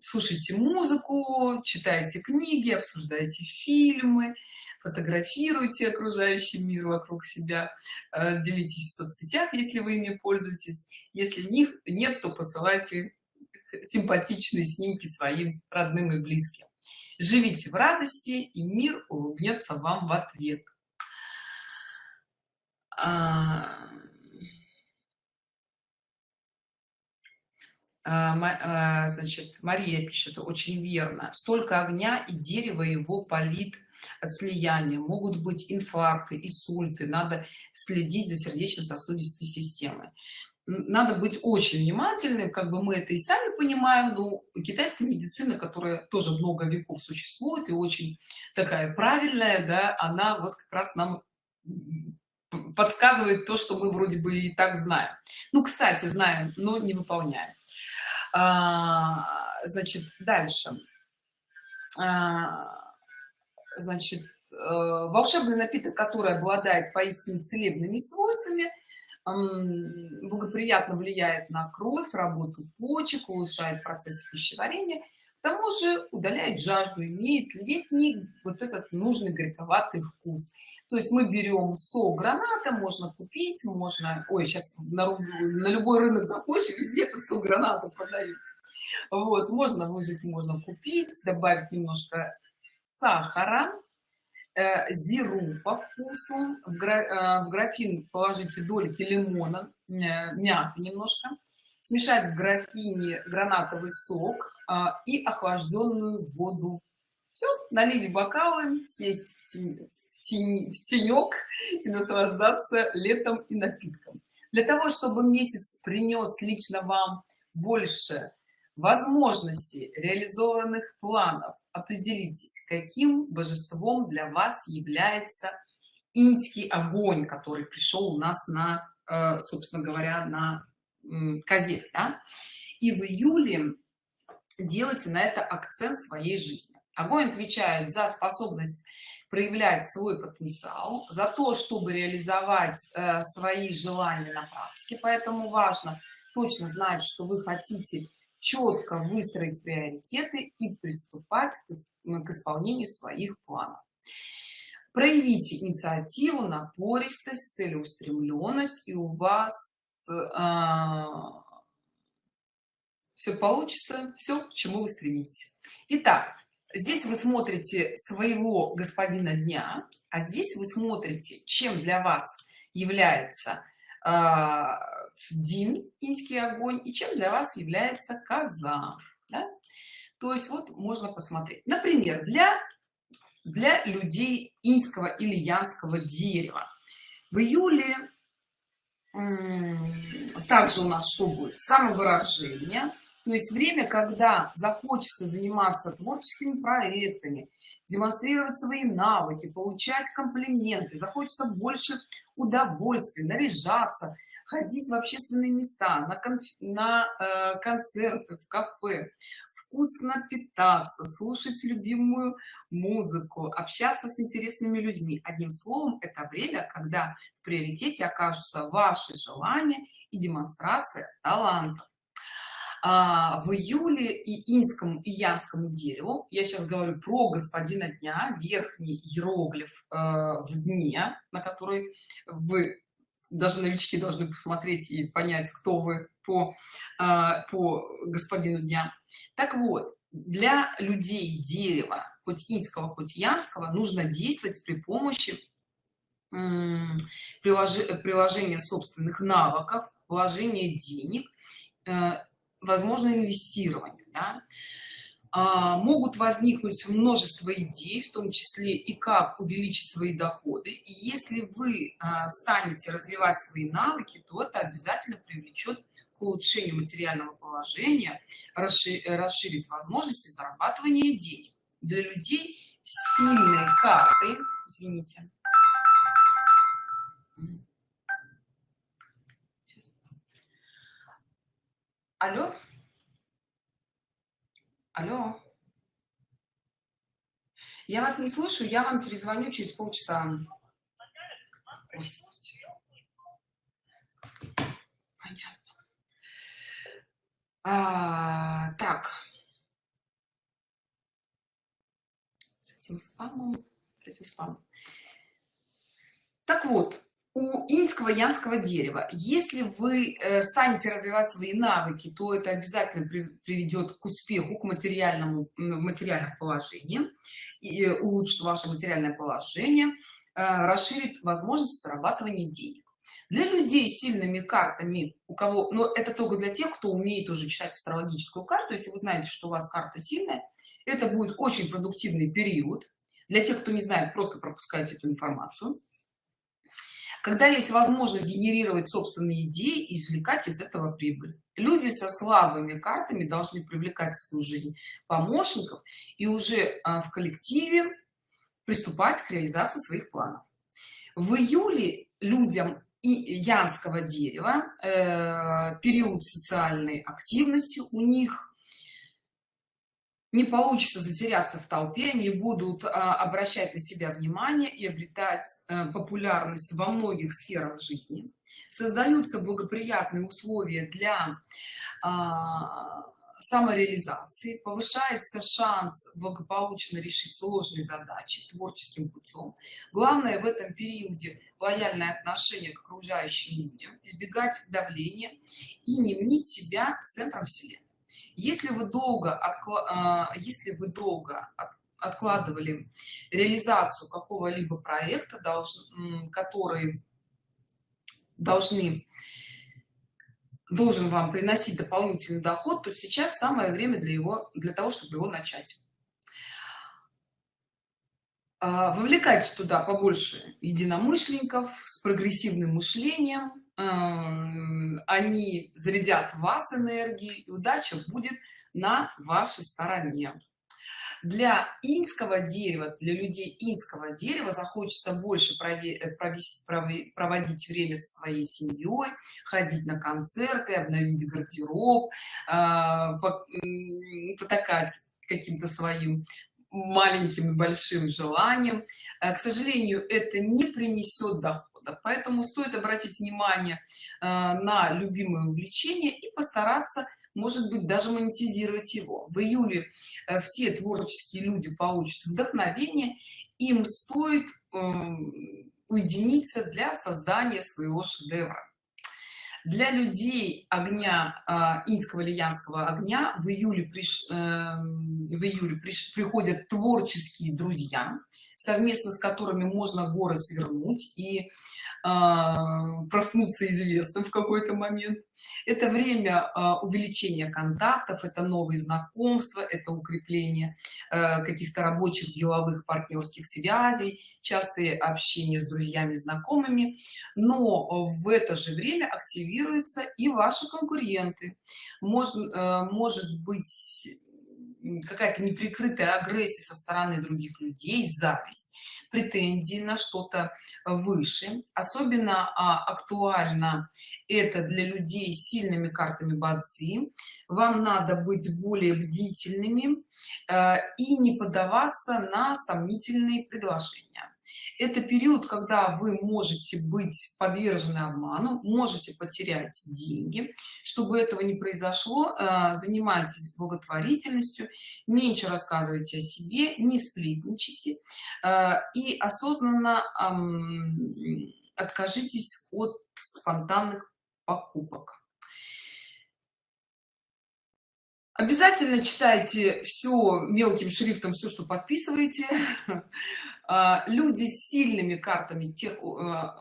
Слушайте музыку читайте книги обсуждайте фильмы фотографируйте окружающий мир вокруг себя э, делитесь в соцсетях если вы ими пользуетесь. Если них нет то посылайте симпатичные снимки своим родным и близким. Живите в радости и мир улыбнется вам в ответ. А... А, а, значит мария пишет очень верно. Столько огня и дерево его полит от слияния. Могут быть инфаркты инсульты. Надо следить за сердечно-сосудистой системой. Надо быть очень внимательным. Как бы мы это и сами понимаем но китайская медицина которая тоже много веков существует и очень такая правильная да она вот как раз нам подсказывает то что мы вроде бы и так знаем. Ну кстати знаем но не выполняем. А, значит дальше. А, значит э, волшебный напиток который обладает поистине целебными свойствами благоприятно влияет на кровь работу почек улучшает процесс пищеварения к тому же удаляет жажду имеет летний вот этот нужный горьковатый вкус. То есть мы берем сок граната можно купить можно ой сейчас на, на любой рынок заходишь везде этот сок граната продают. Вот можно выжать можно купить добавить немножко сахара э, зиру по вкусу в, э, графин положите дольки лимона э, мяты немножко смешать в графине гранатовый сок и охлажденную воду. Все налить в бокалы сесть в, тень, в, тень, в тенек и наслаждаться летом и напитком. Для того чтобы месяц принес лично вам больше возможностей реализованных планов определитесь каким божеством для вас является инский огонь который пришел у нас на э, собственно говоря на козе да? и в июле делайте на это акцент своей жизни огонь отвечает за способность проявлять свой потенциал за то чтобы реализовать э, свои желания на практике поэтому важно точно знать что вы хотите четко выстроить приоритеты и приступать к исполнению своих планов. Проявите инициативу напористость целеустремленность и у вас а, все получится все к чему вы стремитесь. Итак, здесь вы смотрите своего господина дня а здесь вы смотрите чем для вас является а, дин инский огонь и чем для вас является коза да? то есть вот можно посмотреть. Например для для людей инского или янского дерева. В июле также у нас что будет? Самовыражение. То есть время когда захочется заниматься творческими проектами демонстрировать свои навыки получать комплименты захочется больше удовольствия наряжаться ходить в общественные места на, конф... на э, концерты в кафе вкусно питаться слушать любимую музыку общаться с интересными людьми. Одним словом это время когда в приоритете окажутся ваши желания и демонстрация таланта. А, в июле и инскому и янскому дереву я сейчас говорю про господина дня верхний иероглиф э, в дне на который вы даже новички должны посмотреть и понять кто вы по э, по господину дня так вот для людей дерева хоть инского хоть янского нужно действовать при помощи приложения собственных навыков вложения денег э, возможно инвестирование да? А, могут возникнуть множество идей в том числе и как увеличить свои доходы. И если вы а, станете развивать свои навыки то это обязательно привлечет к улучшению материального положения расширит возможности зарабатывания денег. Для людей сильные карты извините. Алло? Алло? Я вас не слышу, я вам перезвоню через полчаса. Понятно. А, так. С этим спамом, с этим спамом. Так вот, у инского янского дерева. Если вы э, станете развивать свои навыки то это обязательно приведет к успеху к материальному материальному положению и э, улучшит ваше материальное положение э, расширит возможность зарабатывания денег. Для людей с сильными картами у кого но это только для тех кто умеет уже читать астрологическую карту. Если вы знаете что у вас карта сильная это будет очень продуктивный период. Для тех кто не знает просто пропускайте эту информацию когда есть возможность генерировать собственные идеи и извлекать из этого прибыль. Люди со слабыми картами должны привлекать в свою жизнь помощников и уже а, в коллективе приступать к реализации своих планов. В июле людям и янского дерева э, период социальной активности у них не получится затеряться в толпе не будут а, обращать на себя внимание и обретать а, популярность во многих сферах жизни. Создаются благоприятные условия для а, самореализации повышается шанс благополучно решить сложные задачи творческим путем. Главное в этом периоде лояльное отношение к окружающим людям избегать давления и не мнить себя центром вселенной если вы долго откла... если вы долго от... откладывали реализацию какого-либо проекта должен который должны должен вам приносить дополнительный доход то сейчас самое время для его для того чтобы его начать. А, вовлекайте туда побольше единомышленников с прогрессивным мышлением они зарядят вас энергией и удача будет на вашей стороне. Для инского дерева для людей инского дерева захочется больше э, проводить время со своей семьей ходить на концерты обновить гардероб а, потакать каким-то своим маленьким и большим желанием э, к сожалению это не принесет дохода поэтому стоит обратить внимание э, на любимое увлечение и постараться может быть даже монетизировать его. В июле э, все творческие люди получат вдохновение им стоит эм, уединиться для создания своего шедевра для людей огня э, инского или янского огня в июле приш, э, в июле приш, приходят творческие друзья совместно с которыми можно горы свернуть и э, проснуться известным в какой-то момент это время а, увеличения контактов это новые знакомства это укрепление э, каких-то рабочих деловых партнерских связей частые общения с друзьями знакомыми. Но в это же время активируются и ваши конкуренты. Может э, может быть какая-то неприкрытая агрессия со стороны других людей зависть претензии на что-то выше. Особенно а, актуально это для людей с сильными картами бадзи. Вам надо быть более бдительными э, и не поддаваться на сомнительные предложения это период когда вы можете быть подвержены обману можете потерять деньги. Чтобы этого не произошло э, занимайтесь благотворительностью меньше рассказывайте о себе не сплетничайте э, и осознанно откажитесь от спонтанных покупок. Обязательно читайте все мелким шрифтом все что подписываете люди с сильными картами тех а,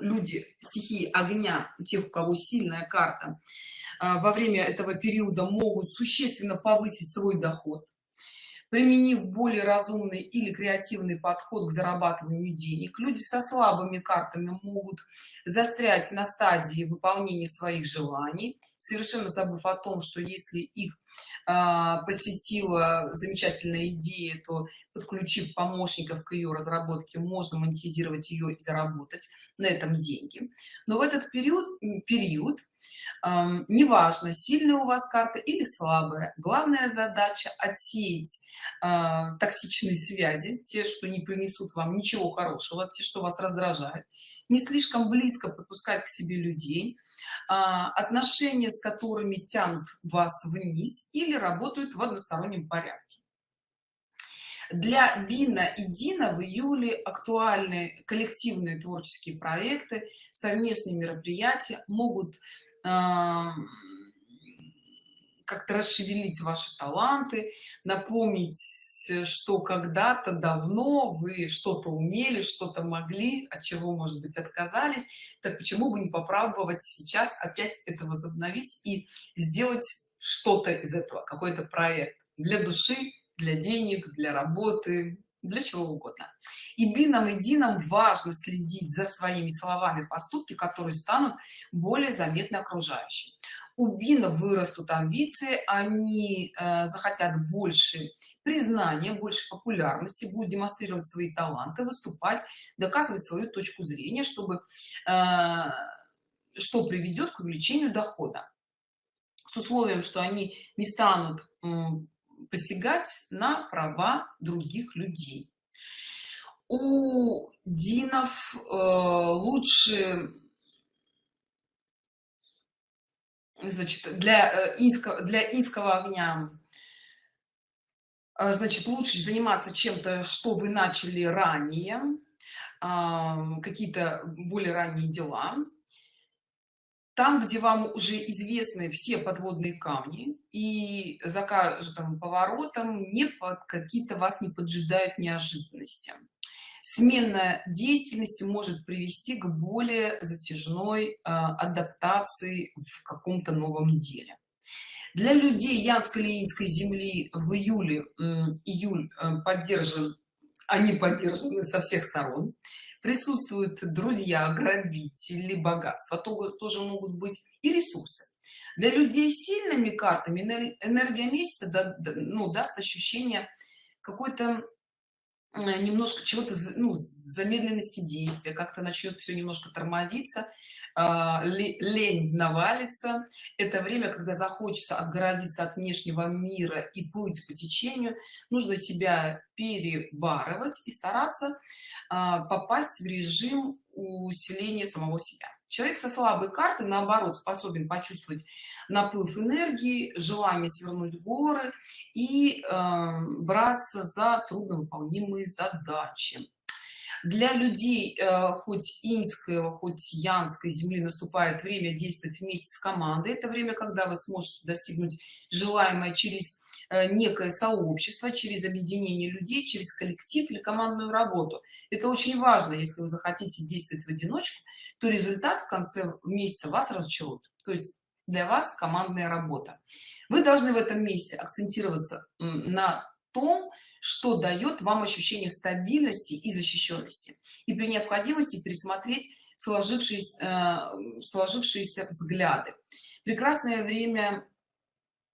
люди стихии огня тех у кого сильная карта а, во время этого периода могут существенно повысить свой доход применив более разумный или креативный подход к зарабатыванию денег. Люди со слабыми картами могут застрять на стадии выполнения своих желаний совершенно забыв о том что если их а, посетила замечательная идея то подключив помощников к ее разработке можно монетизировать ее и заработать на этом деньги. Но в этот период период неважно сильная у вас карта или слабая главная задача отсеять э, токсичные связи те что не принесут вам ничего хорошего те что вас раздражает не слишком близко подпускать к себе людей отношения с которыми тянут вас вниз или работают в одностороннем порядке. Для бина и дина в июле актуальны коллективные творческие проекты совместные мероприятия могут как-то расшевелить ваши таланты напомнить что когда-то давно вы что-то умели что-то могли от чего может быть отказались так почему бы не попробовать сейчас опять это возобновить и сделать что-то из этого какой-то проект для души для денег для работы для чего угодно. И бином и дином важно следить за своими словами поступки которые станут более заметны окружающим у бина вырастут амбиции они э, захотят больше признания больше популярности будут демонстрировать свои таланты выступать доказывать свою точку зрения чтобы э, что приведет к увеличению дохода. С условием что они не станут посягать на права других людей. У динов э, лучше значит для э, инского для инского огня э, значит лучше заниматься чем-то что вы начали ранее э, какие-то более ранние дела. Там где вам уже известны все подводные камни и за каждым поворотом не под какие-то вас не поджидают неожиданности смена деятельности может привести к более затяжной э, адаптации в каком-то новом деле. Для людей янско-ленинской земли в июле июль э, поддержан они поддержаны со всех сторон. Присутствуют друзья грабители богатства то, тоже могут быть и ресурсы. Для людей с сильными картами энергия месяца да, ну, даст ощущение какой-то немножко чего-то ну, замедленности действия как-то начнет все немножко тормозиться а, лень навалится. Это время когда захочется отгородиться от внешнего мира и плыть по течению нужно себя перебарывать и стараться а, попасть в режим усиления самого себя человек со слабой картой наоборот способен почувствовать наплыв энергии желание свернуть горы и э, браться за трудновыполнимые задачи. Для людей э, хоть инского хоть янской земли наступает время действовать вместе с командой. Это время когда вы сможете достигнуть желаемое через э, некое сообщество через объединение людей через коллектив или командную работу. Это очень важно если вы захотите действовать в одиночку то результат в конце месяца вас разочарует. То есть для вас командная работа. Вы должны в этом месте акцентироваться на том что дает вам ощущение стабильности и защищенности. И при необходимости пересмотреть сложившиеся э, сложившиеся взгляды. Прекрасное время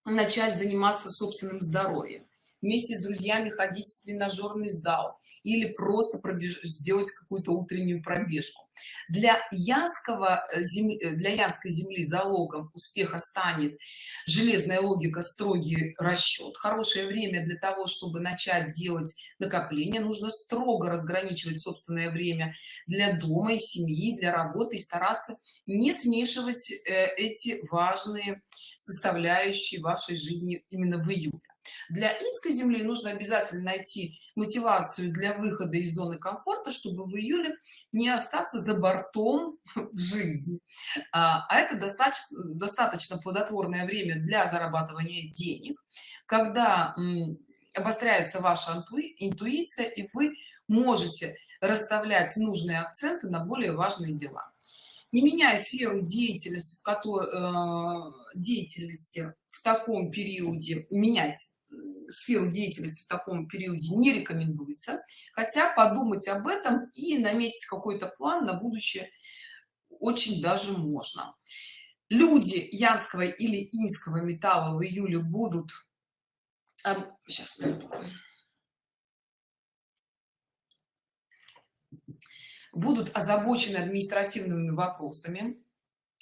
начать заниматься собственным здоровьем вместе с друзьями ходить в тренажерный зал или просто пробеж... сделать какую-то утреннюю пробежку. Для янского э, э, для янской земли залогом успеха станет железная логика строгий расчет хорошее время для того чтобы начать делать накопление нужно строго разграничивать собственное время для дома и семьи для работы и стараться не смешивать э, эти важные составляющие вашей жизни именно в июле для инской земли нужно обязательно найти мотивацию для выхода из зоны комфорта чтобы в июле не остаться за бортом в жизни. А, а это достаточно достаточно плодотворное время для зарабатывания денег когда обостряется ваша интуиция и вы можете расставлять нужные акценты на более важные дела. Не меняя сферу деятельности в которой э, деятельности в таком периоде менять сферу деятельности в таком периоде не рекомендуется. Хотя подумать об этом и наметить какой-то план на будущее очень даже можно. Люди янского или инского металла в июле будут сейчас будут озабочены административными вопросами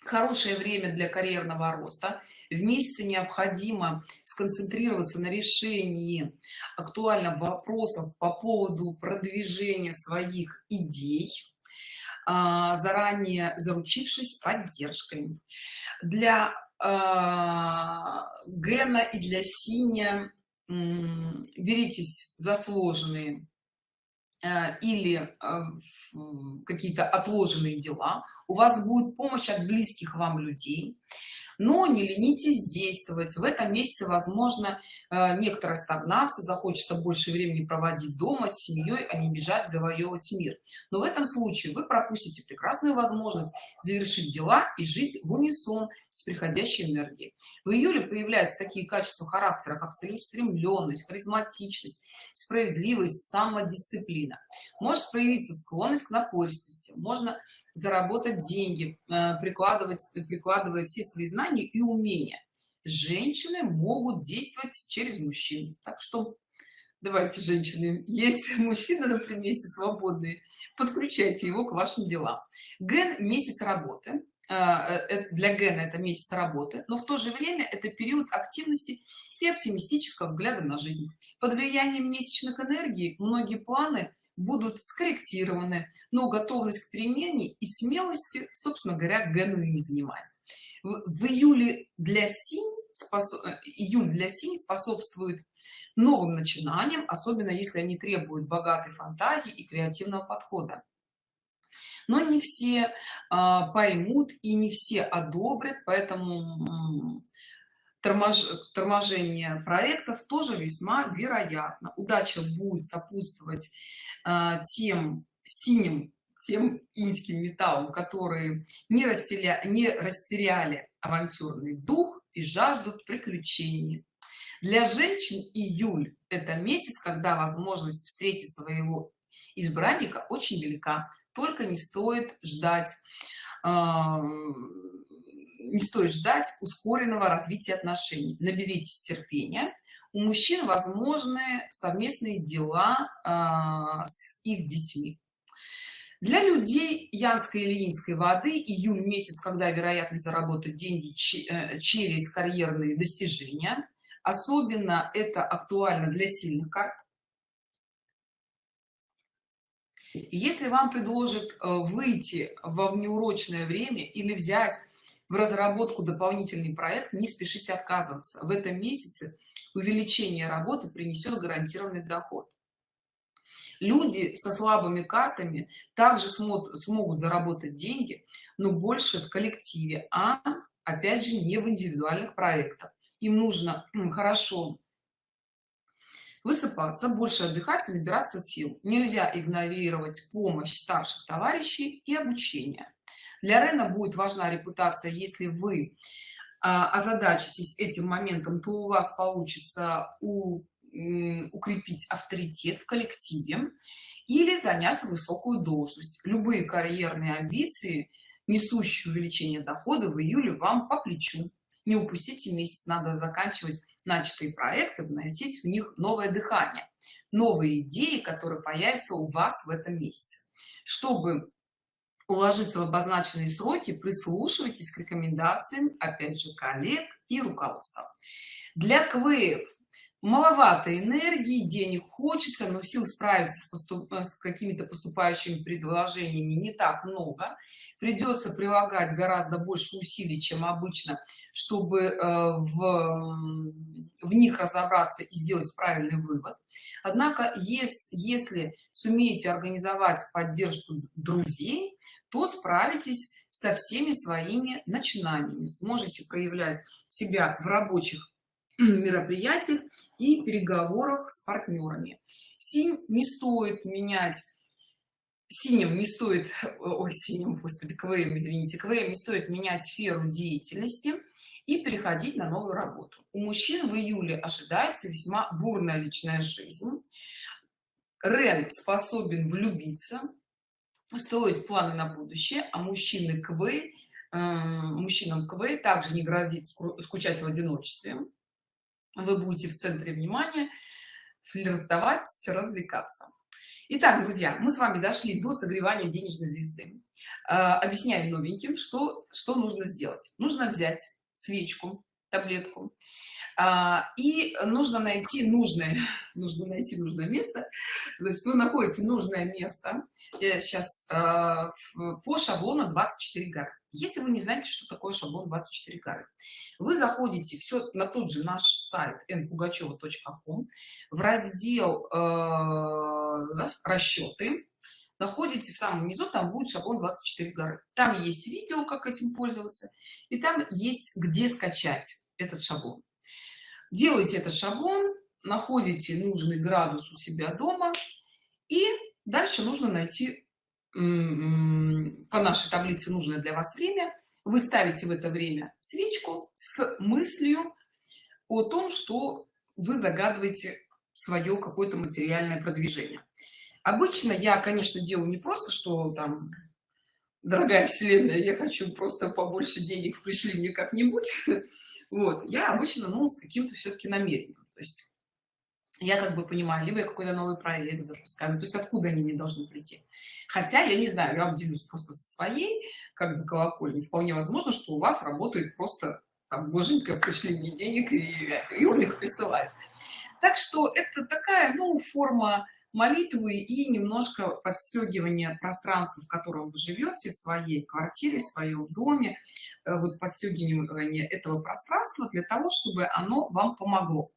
хорошее время для карьерного роста. В месяце необходимо сконцентрироваться на решении актуальных вопросов по поводу продвижения своих идей а, заранее заручившись поддержкой. Для а, гена и для синя беритесь за сложные Э, или какие-то отложенные дела у вас будет помощь от близких вам людей. Но не ленитесь действовать. В этом месяце возможно э, некоторая стагнация захочется больше времени проводить дома с семьей а не бежать завоевывать мир. Но в этом случае вы пропустите прекрасную возможность завершить дела и жить в унисон с приходящей энергией. В июле появляются такие качества характера как целеустремленность харизматичность справедливость самодисциплина. Может проявиться склонность к напористости можно заработать деньги э, прикладывать прикладывая все свои знания и умения. Женщины могут действовать через мужчин. Так что давайте женщины. Есть мужчина на примете свободные подключайте его к вашим делам. Ген месяц работы. Э, э, для гена это месяц работы но в то же время это период активности и оптимистического взгляда на жизнь. Под влиянием месячных энергий многие планы будут скорректированы но готовность к перемене и смелости собственно говоря гену не занимать. В, в июле для синь способ... Э, июль для синь способствует новым начинаниям особенно если они требуют богатой фантазии и креативного подхода. Но не все а, поймут и не все одобрят поэтому тормож... торможение проектов тоже весьма вероятно. Удача будет сопутствовать тем синим тем инским металлом которые не растеря не растеряли авантюрный дух и жаждут приключений. Для женщин июль это месяц когда возможность встретить своего избранника очень велика. Только не стоит ждать э, не стоит ждать ускоренного развития отношений. Наберитесь терпения у мужчин возможны совместные дела э, с их детьми. Для людей янской или инской воды июль месяц когда вероятность заработать деньги э, через карьерные достижения. Особенно это актуально для сильных карт. Если вам предложат э, выйти во внеурочное время или взять в разработку дополнительный проект не спешите отказываться. В этом месяце увеличение работы принесет гарантированный доход. Люди со слабыми картами также смогут, смогут заработать деньги но больше в коллективе а опять же не в индивидуальных проектах. Им нужно хорошо высыпаться больше отдыхать и набираться сил. Нельзя игнорировать помощь старших товарищей и обучение. Для рена будет важна репутация если вы озадачитесь этим моментом то у вас получится у, укрепить авторитет в коллективе или занять высокую должность. Любые карьерные амбиции несущие увеличение дохода в июле вам по плечу. Не упустите месяц надо заканчивать начатые проекты вносить в них новое дыхание новые идеи которые появятся у вас в этом месяце. Чтобы уложиться в обозначенные сроки прислушивайтесь к рекомендациям опять же коллег и руководства. Для квеев маловато энергии денег хочется но сил справиться с, поступ... с какими-то поступающими предложениями не так много. Придется прилагать гораздо больше усилий чем обычно чтобы э, в, в них разобраться и сделать правильный вывод. Однако есть если сумеете организовать поддержку друзей то справитесь со всеми своими начинаниями. Сможете проявлять себя в рабочих мероприятиях и переговорах с партнерами. Синь не стоит менять синим не стоит ой синим господи квм извините квм не стоит менять сферу деятельности и переходить на новую работу. У мужчин в июле ожидается весьма бурная личная жизнь. Рен способен влюбиться строить планы на будущее а мужчины кв э, мужчинам кв также не грозит скучать в одиночестве вы будете в центре внимания флиртовать развлекаться Итак, друзья, мы с вами дошли до согревания денежной звезды. А, объясняю новеньким, что, что нужно сделать. Нужно взять свечку, таблетку, а, и нужно найти нужное, нужно найти нужное место. Значит, вы находите нужное место. Я сейчас а, по шаблону 24 горы если вы не знаете что такое шаблон 24 горы вы заходите все на тот же наш сайт npugacheva.com в раздел э, расчеты находите в самом низу там будет шаблон 24 горы там есть видео как этим пользоваться и там есть где скачать этот шаблон. Делайте этот шаблон находите нужный градус у себя дома и дальше нужно найти по нашей таблице нужное для вас время. Вы ставите в это время свечку с мыслью о том что вы загадываете свое какое-то материальное продвижение. Обычно я конечно делаю не просто что там дорогая вселенная я хочу просто побольше денег пришли мне как-нибудь вот я обычно ну с каким-то все-таки намерением. То есть я как бы понимаю либо я какой-то новый проект запускаю то есть откуда они мне должны прийти? Хотя я не знаю я обделюсь просто со своей как бы колокольни вполне возможно что у вас работает просто там боженька пришли мне денег и, и он их присылает. Так что это такая ну форма молитвы и немножко подстегивания пространства в котором вы живете в своей квартире в своем доме э, вот подстегивание этого пространства для того чтобы оно вам помогло.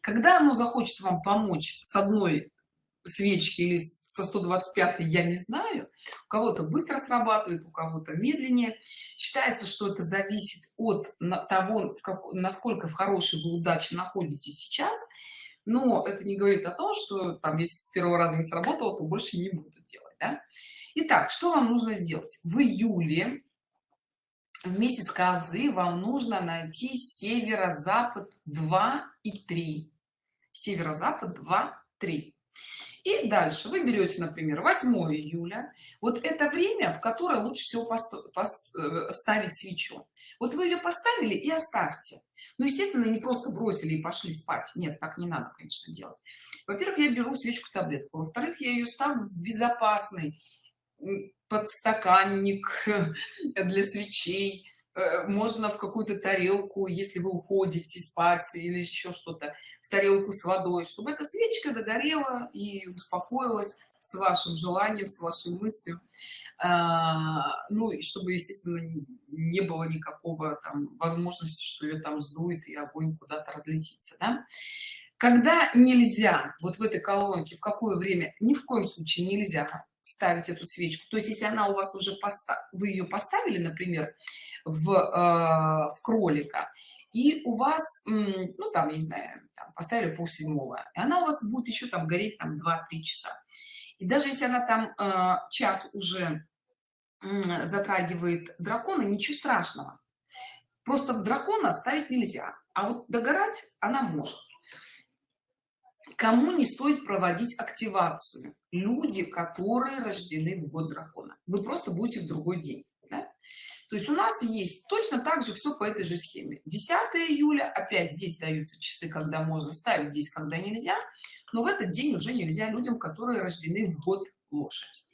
Когда оно захочет вам помочь с одной свечки или со 125 я не знаю у кого-то быстро срабатывает у кого-то медленнее. Считается что это зависит от того насколько в хорошей вы удаче находитесь сейчас но это не говорит о том что там если с первого раза не сработало то больше не буду делать да? Итак, что вам нужно сделать? В июле в месяц козы вам нужно найти северо-запад 2 и 3 северо-запад 2 3 и дальше. Вы берете например 8 июля. Вот это время в которое лучше всего э, ставить свечу. Вот вы ее поставили и оставьте. Ну естественно не просто бросили и пошли спать. Нет так не надо конечно делать. Во-первых я беру свечку таблетку. Во-вторых я ее ставлю в безопасный подстаканник для свечей. э, можно в какую-то тарелку если вы уходите спать или еще что-то в тарелку с водой чтобы эта свечка догорела и успокоилась с вашим желанием с вашей мыслью а, ну и чтобы естественно не было никакого там возможности что ее там сдует и огонь куда-то разлетится да? когда нельзя вот в этой колонке в какое время ни в коем случае нельзя ставить эту свечку. То есть если она у вас уже поста вы ее поставили например в, э, в кролика и у вас ну там я не знаю там, поставили пол седьмого и она у вас будет еще там гореть там 2-3 часа. И даже если она там э, час уже э, затрагивает дракона ничего страшного. Просто в дракона ставить нельзя. А вот догорать она может кому не стоит проводить активацию? Люди которые рождены в год дракона. Вы просто будете в другой день да? то есть у нас есть точно так же все по этой же схеме. 10 июля опять здесь даются часы когда можно ставить здесь когда нельзя. Но в этот день уже нельзя людям которые рождены в год лошадь.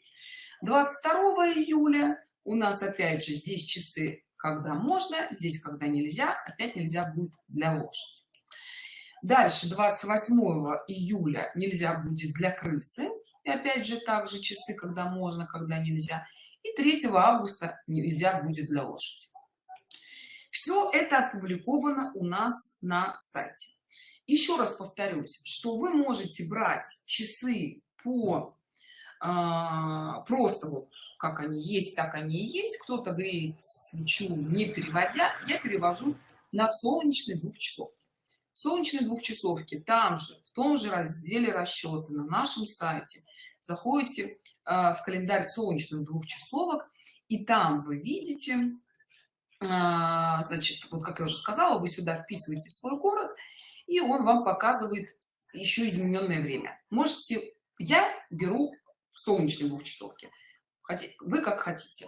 22 июля у нас опять же здесь часы когда можно здесь когда нельзя опять нельзя будет для лошади дальше 28 июля нельзя будет для крысы. И опять же также часы когда можно когда нельзя. И 3 августа нельзя будет для лошади. Все это опубликовано у нас на сайте. Еще раз повторюсь что вы можете брать часы по а, просто вот как они есть так они и есть. Кто-то греет свечу не переводя. Я перевожу на солнечный двухчасовки солнечные двухчасовки там же в том же разделе расчеты на нашем сайте. Заходите э, в календарь солнечных двухчасовок и там вы видите э, значит вот как я уже сказала вы сюда вписываете свой город и он вам показывает еще измененное время. Можете я беру солнечной двухчасовки. Вы как хотите.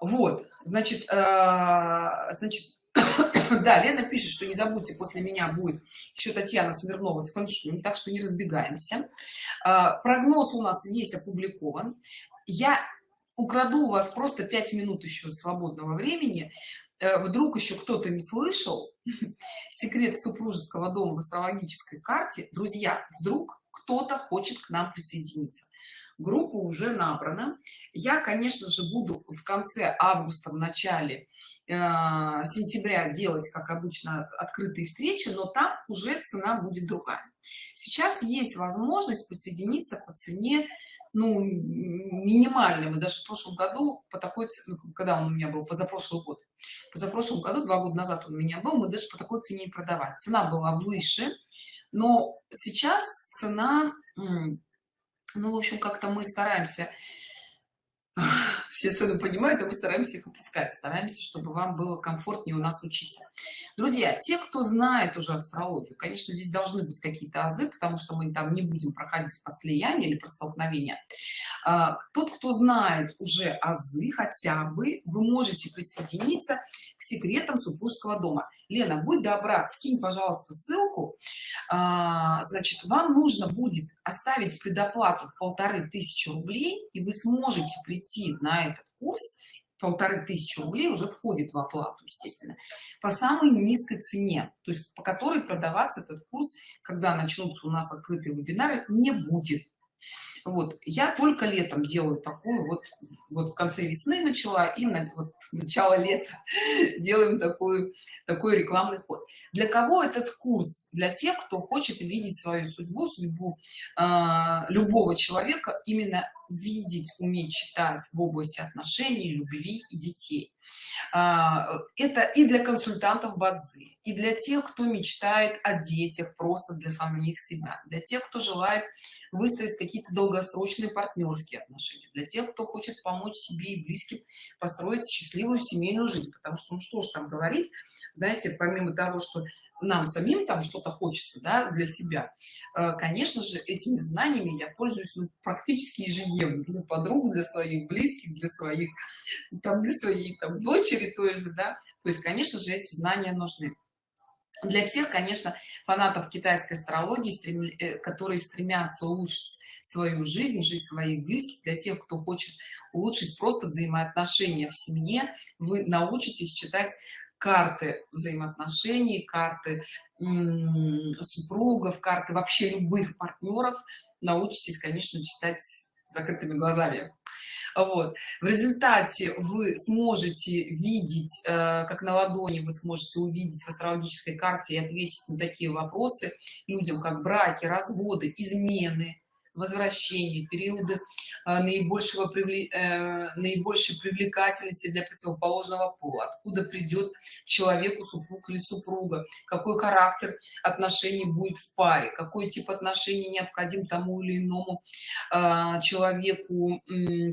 Вот значит э, значит да лена пишет что не забудьте после меня будет еще татьяна смирнова с фэншуем так что не разбегаемся э, прогноз у нас весь опубликован. Я украду у вас просто пять минут еще свободного времени. Э, вдруг еще кто-то не слышал секрет супружеского дома в астрологической карте. Друзья вдруг кто-то хочет к нам присоединиться группа уже набрана. Я конечно же буду в конце августа в начале э, сентября делать как обычно открытые встречи но там уже цена будет другая. Сейчас есть возможность присоединиться по цене ну минимальной. Мы даже в прошлом году по такой ну, когда он у меня был? Позапрошлый год. Позапрошлом году два года назад он у меня был мы даже по такой цене и продавать цена была выше но сейчас цена ну в общем как-то мы стараемся все цены понимают и мы стараемся их опускать стараемся чтобы вам было комфортнее у нас учиться. Друзья те кто знает уже астрологию конечно здесь должны быть какие-то азы потому что мы там не будем проходить по слиянию или про столкновение. А, тот кто знает уже азы хотя бы вы можете присоединиться к секретам супружеского дома. Лена будь добра скинь пожалуйста ссылку. А, значит вам нужно будет оставить предоплату в полторы тысячи рублей и вы сможете прийти на этот курс. Полторы тысячи рублей уже входит в оплату естественно по самой низкой цене то есть по которой продаваться этот курс когда начнутся у нас открытые вебинары не будет вот я только летом делаю такую вот вот в конце весны начала и на вот, начало лета делаем такую такой рекламный ход. Для кого этот курс? Для тех кто хочет видеть свою судьбу судьбу э, любого человека именно видеть уметь читать в области отношений любви и детей. А, это и для консультантов бадзи и для тех кто мечтает о детях просто для самих себя для тех кто желает выстроить какие-то долгосрочные партнерские отношения для тех кто хочет помочь себе и близким построить счастливую семейную жизнь. Потому что ну что ж там говорить знаете помимо того что нам самим там что-то хочется да, для себя. Э, конечно же этими знаниями я пользуюсь ну, практически ежедневно для подруг для своих близких для своих там для своей там дочери той же да. То есть конечно же эти знания нужны. Для всех конечно фанатов китайской астрологии стрем... Э, которые стремятся улучшить свою жизнь жизнь своих близких для тех кто хочет улучшить просто взаимоотношения в семье вы научитесь читать карты взаимоотношений карты супругов карты вообще любых партнеров научитесь конечно читать закрытыми глазами. Вот. В результате вы сможете видеть э, как на ладони вы сможете увидеть в астрологической карте и ответить на такие вопросы людям как браки разводы измены возвращения периоды э, наибольшего э, наибольшей привлекательности для противоположного пола. Откуда придет человеку супруг или супруга? Какой характер отношений будет в паре? Какой тип отношений необходим тому или иному э, человеку?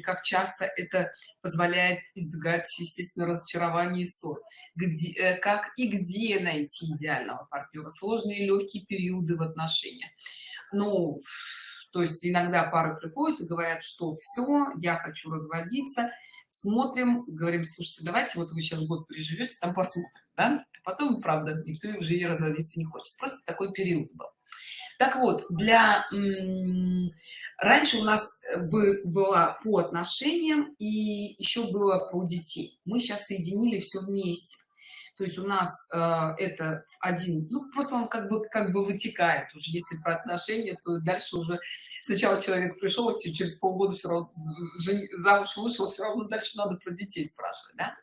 Как часто это позволяет избегать естественно разочарования и ссор? Где, как и где найти идеального партнера? Сложные легкие периоды в отношениях. Ну то есть иногда пары приходят и говорят что все я хочу разводиться смотрим говорим слушайте давайте вот вы сейчас год переживете там посмотрим да? А потом правда никто уже и разводиться не хочет. Просто такой период был. Так вот для раньше у нас было по отношениям и еще было про детей. Мы сейчас соединили все вместе то есть у нас э, это один ну просто он как бы как бы вытекает уже. Если про отношения то дальше уже сначала человек пришел через полгода все равно замуж вышел все равно дальше надо про детей спрашивать да?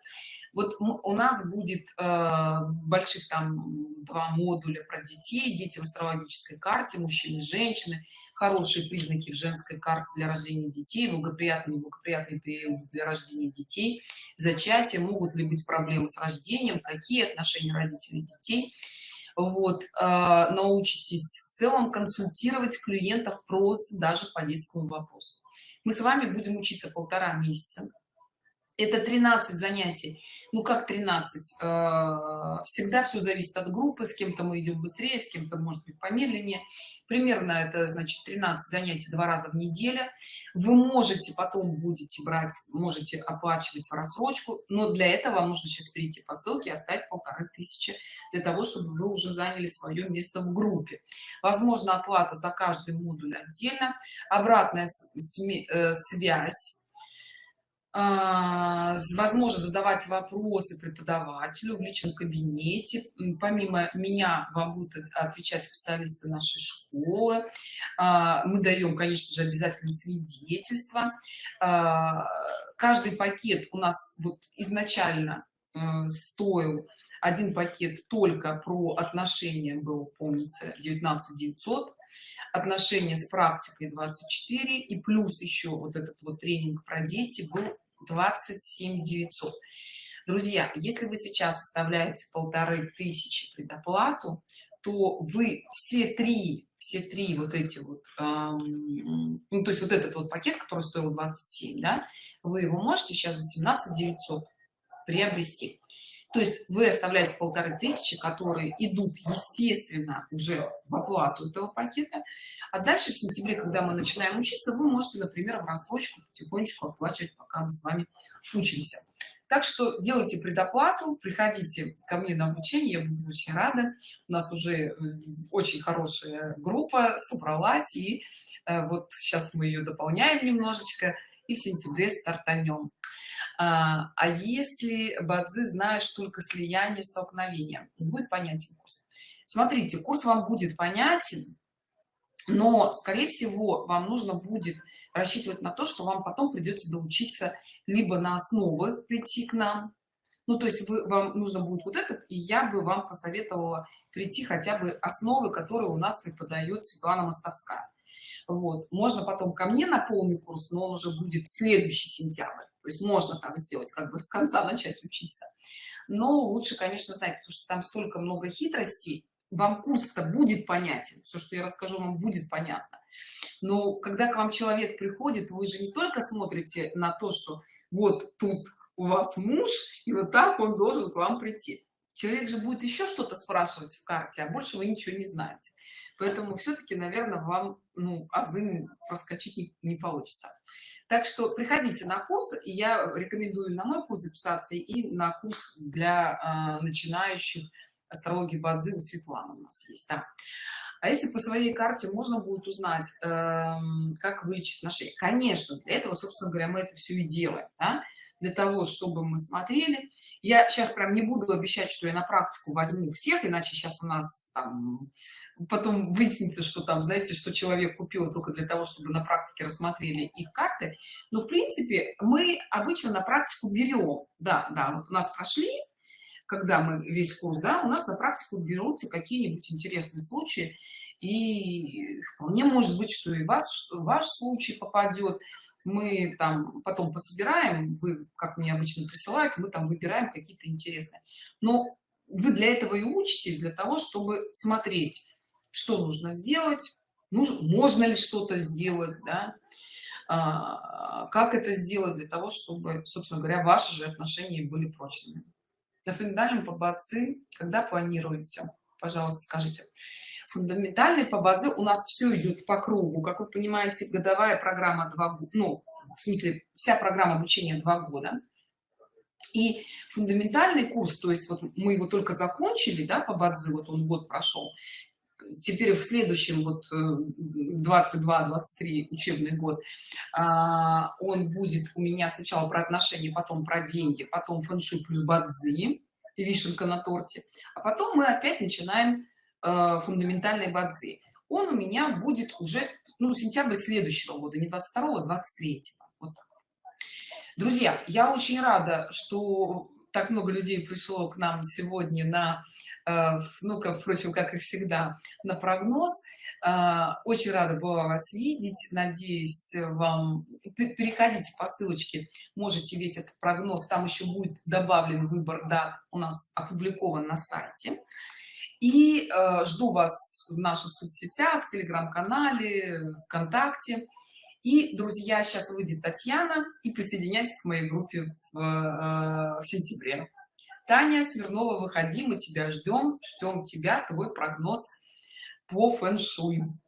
вот у нас будет э, больших там два модуля про детей. Дети в астрологической карте мужчины женщины хорошие признаки в женской карте для рождения детей благоприятный благоприятный период для рождения детей. Зачатие могут ли быть проблемы с рождением какие отношения родителей детей. Вот э, научитесь в целом консультировать клиентов просто даже по детскому вопросу. Мы с вами будем учиться полтора месяца это 13 занятий. Ну как 13 э, всегда все зависит от группы с кем-то мы идем быстрее с кем-то может быть помедленнее. Примерно это значит 13 занятий два раза в неделю. Вы можете потом будете брать можете оплачивать в рассрочку но для этого вам нужно сейчас перейти по ссылке и оставить полторы тысячи для того чтобы вы уже заняли свое место в группе. Возможно оплата за каждый модуль отдельно. Обратная э, связь а, возможно задавать вопросы преподавателю в личном кабинете. Помимо меня вам будут отвечать специалисты нашей школы. А, мы даем конечно же обязательно свидетельство а, каждый пакет у нас вот изначально э, стоил один пакет только про отношения был помнится 19 900 отношения с практикой 24 и плюс еще вот этот вот тренинг про дети был 27 900 друзья если вы сейчас оставляете полторы тысячи предоплату то вы все три все три вот эти вот эм, ну, то есть вот этот вот пакет который стоил 27 да вы его можете сейчас за 17 900 приобрести то есть вы оставляете полторы тысячи которые идут естественно уже в оплату этого пакета. А дальше в сентябре когда мы начинаем учиться вы можете например в рассрочку потихонечку оплачивать пока мы с вами учимся. Так что делайте предоплату приходите ко мне на обучение я буду очень рада. У нас уже э, очень хорошая группа собралась и э, вот сейчас мы ее дополняем немножечко и в сентябре стартанем а, а если бадзи знаешь только слияние столкновения будет понятен курс? Смотрите курс вам будет понятен но скорее всего вам нужно будет рассчитывать на то что вам потом придется доучиться либо на основы прийти к нам. Ну то есть вы, вам нужно будет вот этот и я бы вам посоветовала прийти хотя бы основы которые у нас преподает светлана мостовская. Вот. Можно потом ко мне на полный курс но он уже будет следующий сентябрь то есть можно так сделать как бы с конца начать учиться. Но лучше конечно знать потому что там столько много хитростей вам курс-то будет понятен все что я расскажу вам будет понятно. Но когда к вам человек приходит вы же не только смотрите на то что вот тут у вас муж и вот так он должен к вам прийти. Человек же будет еще что-то спрашивать в карте а больше вы ничего не знаете. Поэтому все-таки наверное вам ну азы проскочить не, не получится так что приходите на курс и я рекомендую на мой курс записаться и на курс для э, начинающих астрологии бадзи у светланы у нас есть да. А если по своей карте можно будет узнать э, как вылечить отношения? Конечно для этого собственно говоря мы это все и делаем да? для того чтобы мы смотрели. Я сейчас прям не буду обещать что я на практику возьму всех иначе сейчас у нас там, потом выяснится что там знаете что человек купил только для того чтобы на практике рассмотрели их карты. Но в принципе мы обычно на практику берем да да вот у нас прошли когда мы весь курс да у нас на практику берутся какие-нибудь интересные случаи. И вполне может быть что и вас ваш случай попадет мы там потом пособираем вы как мне обычно присылают мы там выбираем какие-то интересные. Но вы для этого и учитесь для того чтобы смотреть что нужно сделать нужно можно ли что-то сделать да? а, как это сделать для того чтобы собственно говоря ваши же отношения были прочными на фундаментальном побацы когда планируете? Пожалуйста скажите. Фундаментальный по бадзе у нас все идет по кругу. Как вы понимаете годовая программа 2 ну в смысле вся программа обучения два года. И фундаментальный курс то есть вот мы его только закончили да по бадзе вот он год прошел теперь в следующем вот 22-23 э, учебный год а, он будет у меня сначала про отношения потом про деньги потом фэншуй плюс бадзи вишенка на торте а потом мы опять начинаем э, фундаментальной бадзи. Он у меня будет уже ну сентябрь следующего года не 22 23 вот. Друзья я очень рада что так много людей пришло к нам сегодня на ну как впрочем как и всегда на прогноз. Э, очень рада была вас видеть. Надеюсь вам переходите по ссылочке можете весь этот прогноз. Там еще будет добавлен выбор дат у нас опубликован на сайте. И э, жду вас в наших соцсетях в телеграм-канале вконтакте. И друзья сейчас выйдет татьяна и присоединяйтесь к моей группе в, э, в сентябре таня смирнова выходи мы тебя ждем ждем тебя твой прогноз по фэн-шую